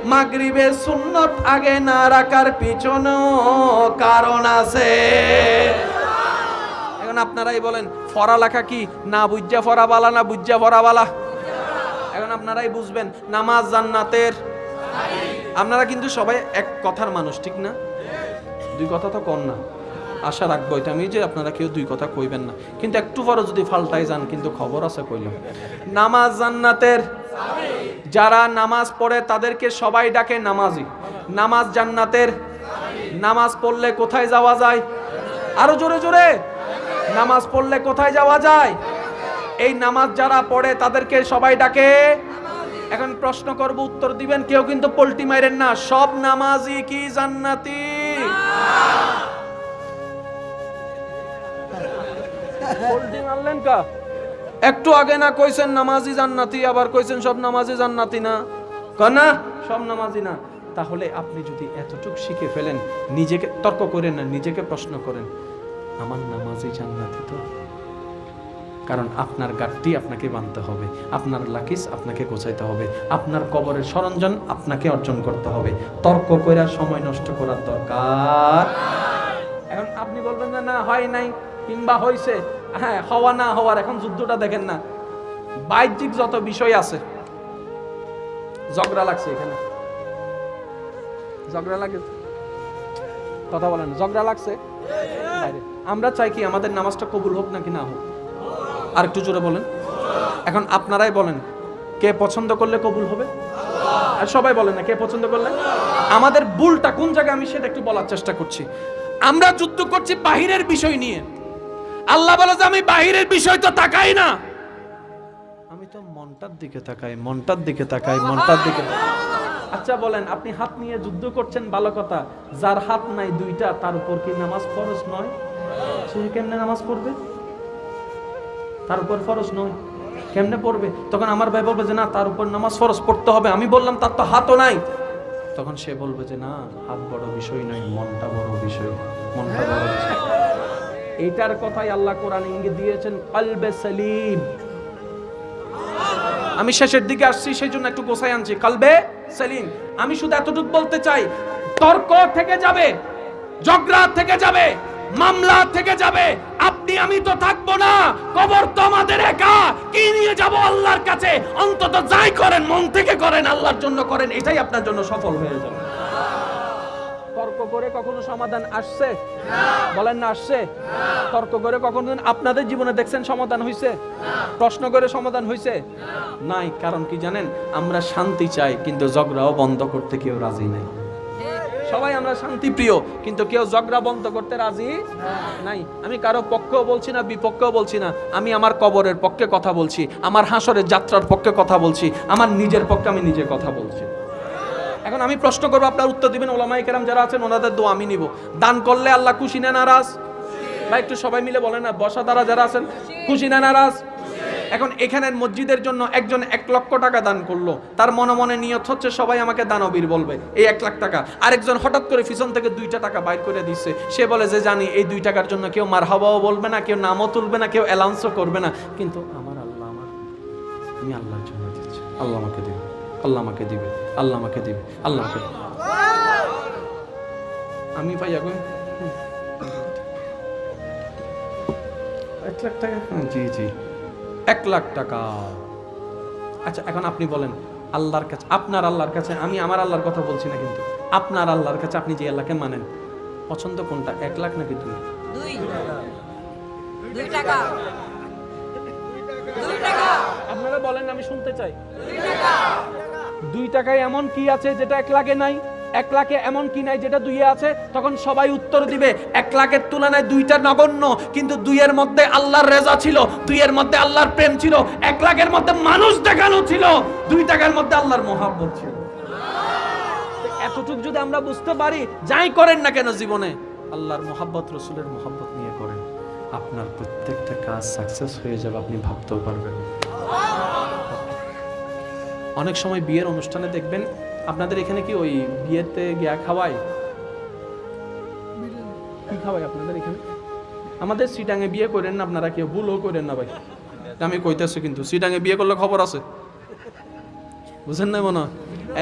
A: মাগরিবে সুন্নত আগে না রাখার পিছনও কারণ আছে। এখন আপনারাই বলেন, ফরা লেখা কি? না বুঝা ফরা বালা, না বুঝা ফরা বালা। এখন আপনারাই বুঝবেন, নামাজ জান্নাতের। আপনারা কিন্তু সবাই এক কথার মানুষ, ঠিক না? দুই কথা তো কর না। আশা রাখব এটা আমি যে আপনারা কেউ দুই কথা কইবেন না। কিন্তু একটু পরে যদি ফাল্টাই যান, কিন্তু খবর আছে কইলাম। নামাজ জান্নাতের। যারা নামাজ পড়ে তাদেরকে সবাই ডাকে নামাজি। নামাজ জান্নাতের। নামাজ পড়লে কোথায় যাওয়া যায়? আরও জোরে জোরে। নামাজ পড়লে কোথায় যাওয়া যায়? এই নামাজ যারা পড়ে তাদেরকে সবাই ডাকে। এখন প্রশ্ন করব, উত্তর দিবেন কেউ কিন্তু পল্টি মাইরেন না। সব নামাজি কি জান্নাতি? পল্টি মারলেন কা? একটু আগে না কইছেন নামাজি জান্নাতি, আবার কইছেন সব নামাজি জান্নাতি না? কনা সব নামাজি না। তাহলে আপনি যদি এতটুকু শিখে ফেলেন, নিজেকে তর্ক করেন না, নিজেকে প্রশ্ন করেন। আমার নামাজি জান্নাতি তো। কারণ আপনার গাঠটি আপনাকে বানতে হবে, আপনার লাকিস আপনাকে গোছাইতে হবে, আপনার কবরের সরঞ্জাম আপনাকে অর্জন করতে হবে। তর্ক কইরা সময় নষ্ট করার দরকার। এখন আপনি বলবেন যে, না, হয় নাই, কিংবা হয়েছে হ্যাঁ হওয়া না হওয়ার এখন যুদ্ধটা দেখেন না। বাহ্যিক যত বিষয় আছে, ঝগড়া লাগছে এখানে। ঝগড়া লাগে? কথা বলেন, ঝগড়া লাগছে? বাইরে। আমরা চাই কি আমাদের নামাজটা কবুল হোক নাকি না হোক। আর একটু জোরে বলেন। এখন আপনারাই বলেন, কে পছন্দ করলে কবুল হবে? আর সবাই বলেন না, কে পছন্দ করলে? আমাদের ভুলটা কোন জায়গায় আমি সেটা একটু বলার চেষ্টা করছি। আমরা যুদ্ধ করছি বাহিরের বিষয় নিয়ে। আল্লাহ বলে যে আমি বাহিরের বিষয় তো তাকাই না। আমি তো মনটার দিকে তাকাই, মনটার দিকে তাকাই, মনটার দিকে আচ্ছা বলেন, আপনি হাত নিয়ে যুদ্ধ করছেন, ভালো কথা। যার হাত নাই দুইটা, তার উপর কি নামাজ ফরজ নয়? সে কেমনে নামাজ পড়বে? তার উপর নয়। কেমনে পড়বে? তখন আমার ভাই বলবে যে, না, তার উপর নামাজ পড়তে হবে। আমি বললাম, তার তো হাতও নাই। তখন সে বলবে যে, না, হাত বড় বিষয় মনটা বড় বিষয়, মনটা বড় কথাই আল্লাহ কোরআন ইঙ্গিত দিয়েছেন, কলবে সালিম। আমি শেষের দিকে আসছি সেই জন্য একটু গোসাই আনছি। কালবে সেলিম। আমি শুধু এতটুকু বলতে চাই, তর্ক থেকে যাবে, ঝগড়া থেকে যাবে। মামলা থেকে যাবে। আপনি, আমি তো থাকব না। কবর তো আমাদের একা। কি নিয়ে যাব আল্লাহর কাছে? অন্তত যাই করেন, মন থেকে করেন, আল্লাহর জন্য করেন, এটাই আপনার জন্য সফল হয়ে যাবে। তর্ক করে কখনো সমাধান আসছে? বলেন না, আসছে? তর্ক করে কখনো আপনাদের জীবনে দেখছেন সমাধান হয়েছে প্রশ্ন করে সমাধান হয়েছে নাই, কারণ কি জানেন? আমরা শান্তি চাই, কিন্তু ঝগড়াও বন্ধ করতে কেউ রাজি নাই। সবাই আমরা শান্তি প্রিয় কিন্তু কেউ ঝগড়া বন্ধ করতে রাজি নাই। আমি কারও পক্ষেও বলছি না, বিপক্ষেও বলছি না। আমি আমার কবরের পক্ষে কথা বলছি, আমার হাসরের যাত্রার পক্ষে কথা বলছি, আমার নিজের পক্ষে আমি নিজে কথা বলছি। এখন আমি প্রশ্ন করব, আপনার উত্তর দিবেন ওলামাই কেরাম যারা আছেন, ওনাদের দোয়া আমি নিব। দান করলে আল্লাহ খুশি না নারাজ? বা একটু সবাই মিলে বলেন না, বসা দ্বারা যারা আছেন, খুশি না নারাজ? এখন এখানের মসজিদের জন্য একজন এক লক্ষ টাকা দান করল। তার মনে মনে নিয়ত হচ্ছে, সবাই আমাকে দানবীর বলবে, এই এক লাখ টাকা। আরেকজন হঠাৎ করে পিছন থেকে দুইটা টাকা বাইর করে দিচ্ছে সে বলে যে, জানি, এই দুই টাকার জন্য কেউ মার হাওয়াও বলবে না, কেউ নামও তুলবে না, কেউ অ্যালাউন্সও করবে না। কিন্তু আমার আল্লাহ আমার, আমি আল্লাহর জন্য দিচ্ছি। আল্লাহ আমাকে দিবে, আল্লাহ আমাকে দিবে, আল্লাহ আমাকে দিবে, আল্লাহ আমাকে আমি পাই এখন এক লাখ টাকা। জি জি। এক লাখ টাকা। আচ্ছা এখন আপনি বলেন আল্লাহর কাছে আপনার আল্লাহর কাছে আমি আমার আল্লাহর কথা বলছি না কিন্তু আপনার আল্লাহর কাছে আপনি যে আল্লাহকে মানেন পছন্দ কোনটা এক লাখ নাকি দুই? আপনারা বলেন আমি শুনতে চাই।
C: দুই
A: টাকায় এমন কি আছে যেটা এক লাখে নাই? এক লাখে এমন কি নাই যেটা দুইয়ে আছে? তখন সবাই উত্তর দিবে, এক লাখের তুলনায় দুইটা নগণ্য। কিন্তু দুইয়ের মধ্যে আল্লাহর রেজা ছিল, দুইয়ের মধ্যে আল্লাহর প্রেম ছিল, এক লাখের মধ্যে মানুষ দেখানো ছিল, দুই টাকার মধ্যে আল্লাহর মহাব্বত ছিল। এতটুকু যদি আমরা বুঝতে পারি, যাই করেন না কেন জীবনে? আল্লাহর মোহাব্বত, রসুলের মোহাব্বত নিয়ে করেন। আপনার প্রত্যেকটা কাজ সাকসেস হয়ে যাবে, আপনি ভাবতেও পারবেন। অনেক সময় বিয়ের অনুষ্ঠানে দেখবেন আপনাদের এখানে কি ওই বিয়েতে গিয়া খাওয়ায়? কি খাওয়ায় আপনাদের এখানে? আমাদের সিটাঙে বিয়ে করেন না আপনারা কেউ ভুলও করেন না ভাই। আমি কইতেছি কিন্তু সিটাঙে বিয়ে করলে খবর আছে। বুঝেন না মনে হয়?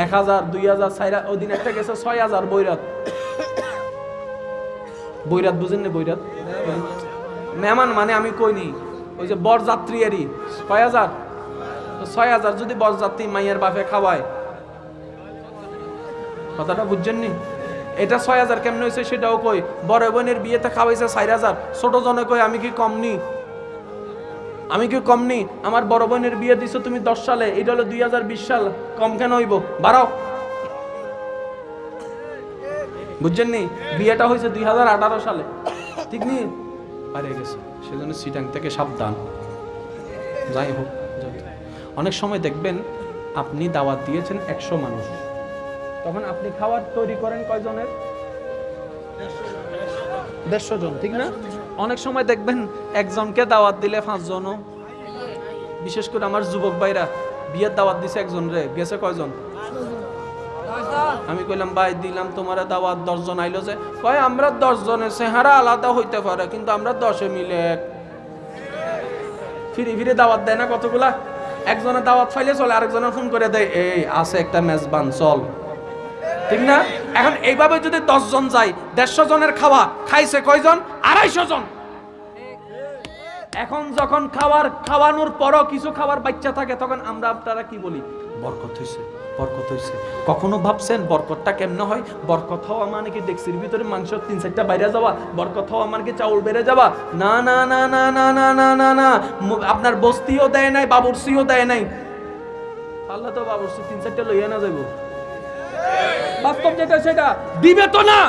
A: এক হাজার দুই হাজার চার ওই দিন একটা গেছে ছয় হাজার বৈরাত। বৈরাত বুঝেন না বৈরাত? মেহমান মানে আমি কইনি ওই যে বরযাত্রী এরই। ছয় হাজার? ছয় হাজার যদি বরযাত্রী মাইয়ের বাপে খাওয়ায় কথাটা বুঝছেন নি এটা ছয় হাজার কেমন হয়েছে সেটাও কই। বড় বোনের বিয়েতে খাওয়াইছে চার হাজার। ছোট জনে কই, আমি কি কম নি? আমি কি কম নি? আমার বড় বোনের বিয়ে দিছো তুমি দশ সালে, এটা হলো দুই হাজার বিশ সাল। কম কেন হইব? বাড়াও। বুঝছেন নি বিয়েটা হয়েছে দুই হাজার আঠারো সালে। ঠিক নি? পারে গেছে। সেজন্য সিটাং থেকে সাবধান। যাই হোক। অনেক সময় দেখবেন, আপনি দাওয়াত দিয়েছেন একশো মানুষ। তখন আপনি খাবার তৈরি করেন কয়জনের? দেড়শো জন, ঠিক না? অনেক সময় দেখবেন একজনকে দাওয়াত দিলে পাঁচজনও। বিশেষ করে আমার যুবক ভাইরা, বিয়ের দাওয়াত দিছে একজন রে, গেছে কয়জন? আমি কইলাম, ভাই, দিলাম তোমার দাওয়াত, দশজন আইলো যে। কয়, আমরা দশজনের চেহারা আলাদা হইতে পারে, কিন্তু আমরা দশে মিলে ফিরে ফিরে দাওয়াত দেয় না কতগুলা? একজনের দাওয়াত ফাইলে চলে, আরেকজনের ফোন করে দেয়, এই, আছে একটা মেজবান, চল। ঠিক না? এখন এইভাবে যদি দশজন যায়, দেড়শো জনের খাওয়া খাইছে কয়জন? আড়াইশো জন। এখন যখন খাওয়ার খাওয়ানোর পরও কিছু খাবার বাচ্চা থাকে, তখন আমরা আপনারা কি বলি? বরকত হইছে বরকত হইছে। কখনো ভাবছেন বরকতটা কেমনে হয়? বরকত হওয়া মানে কি ডেক্সির ভিতরে মাংস তিন চারটা বাইরে যাওয়া? বরকত হওয়া মানে কি চাউল বেড়ে যাওয়া? না না না না না না না না না। আপনার বস্তিও দেয় নাই, বাবুরসিও দেয় নাই। আল্লাহ তো বাবুরসি তিন চারটা লইয়া না যাব বাস্তব যেটা সেটা। দিবে তো না।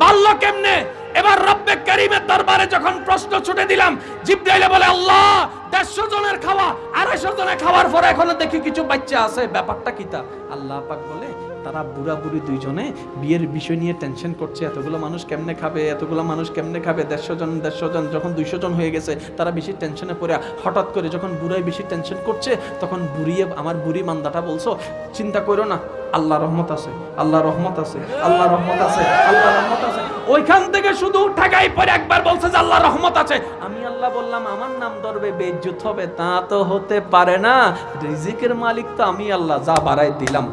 A: বাল্য কেমনে? এবার রব্বে করিমের দরবারে যখন প্রশ্ন ছুটে দিলাম, জিব্রাইলে বলে, আল্লাহ, দেড়শো জনের খাওয়া, আড়াইশো জনের খাওয়ার পরে এখনও দেখি কিছু বাচ্চা আছে। ব্যাপারটা কিতা আল্লাহ পাক বলে তারা বুড়া বুড়ি দুইজনে বিয়ের বিষয় নিয়ে টেনশন করছে, এতগুলো মানুষ কেমনে খাবে, এতগুলো মানুষ কেমনে খাবে, দেড়শো জন দেড়শো জন, যখন দুইশো জন হয়ে গেছে, তারা বেশি টেনশনে পড়ে, হঠাৎ করে যখন বুড়াই বেশি টেনশন করছে, তখন বুড়িয়ে, আমার বুড়ি মান্দাটা বলছো, চিন্তা করো না আল্লাহ রহমত আছে আল্লাহ রহমত আছে আল্লাহ রহমত আছে আল্লাহ রহমত আছে। ওইখান থেকে শুধু ঠাকাই পরে একবার বলছে যে আল্লাহ রহমত আছে। আমি আল্লাহ বললাম, আমার নাম ধরবে বেজ্জুত হবে, তা তো হতে পারে না। রিজিকের মালিক তো আমি আল্লাহ, যা বাড়াই দিলাম,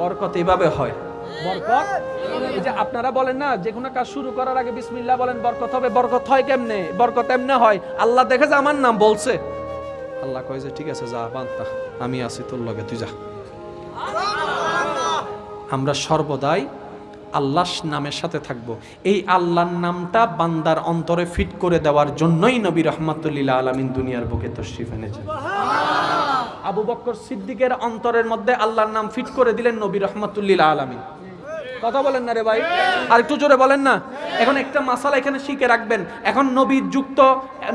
A: বরকত। এভাবে হয়। বরকত? যে আপনারা বলেন না, যে কোনো কাজ শুরু করার আগে বিসমিল্লাহ বলেন, বরকত হবে, বরকত হয় কেমনে? বরকত এমনে হয়, আল্লাহ দেখে যে আমার নাম বলছে। আল্লাহ কয় যে, ঠিক আছে, যা, বান্তা, আমি আছি, তোর লগে, তুই যা। আমরা সর্বদাই আল্লাহর নামের সাথে থাকব। এই আল্লাহর নামটা বান্দার অন্তরে ফিট করে দেওয়ার জন্যই নবী রহমাতুল্লিল্লাহ আলমিন দুনিয়ার বুকে তশরিফ এনেছেন। আবু বক্কর সিদ্দিকের অন্তরের মধ্যে আল্লাহর নাম ফিট করে দিলেন নবী রহমাতুল্লিল্লাহ আলমিন। কথা বলেন না রে ভাই আর একটু জোরে বলেন না। এখন একটা মাসালা এখানে শিখে রাখবেন। এখন নবী যুক্ত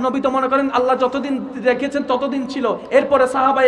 A: নবী তো মনে করেন আল্লাহ যতদিন রেখেছেন ততদিন ছিল। এরপরে সাহাবাই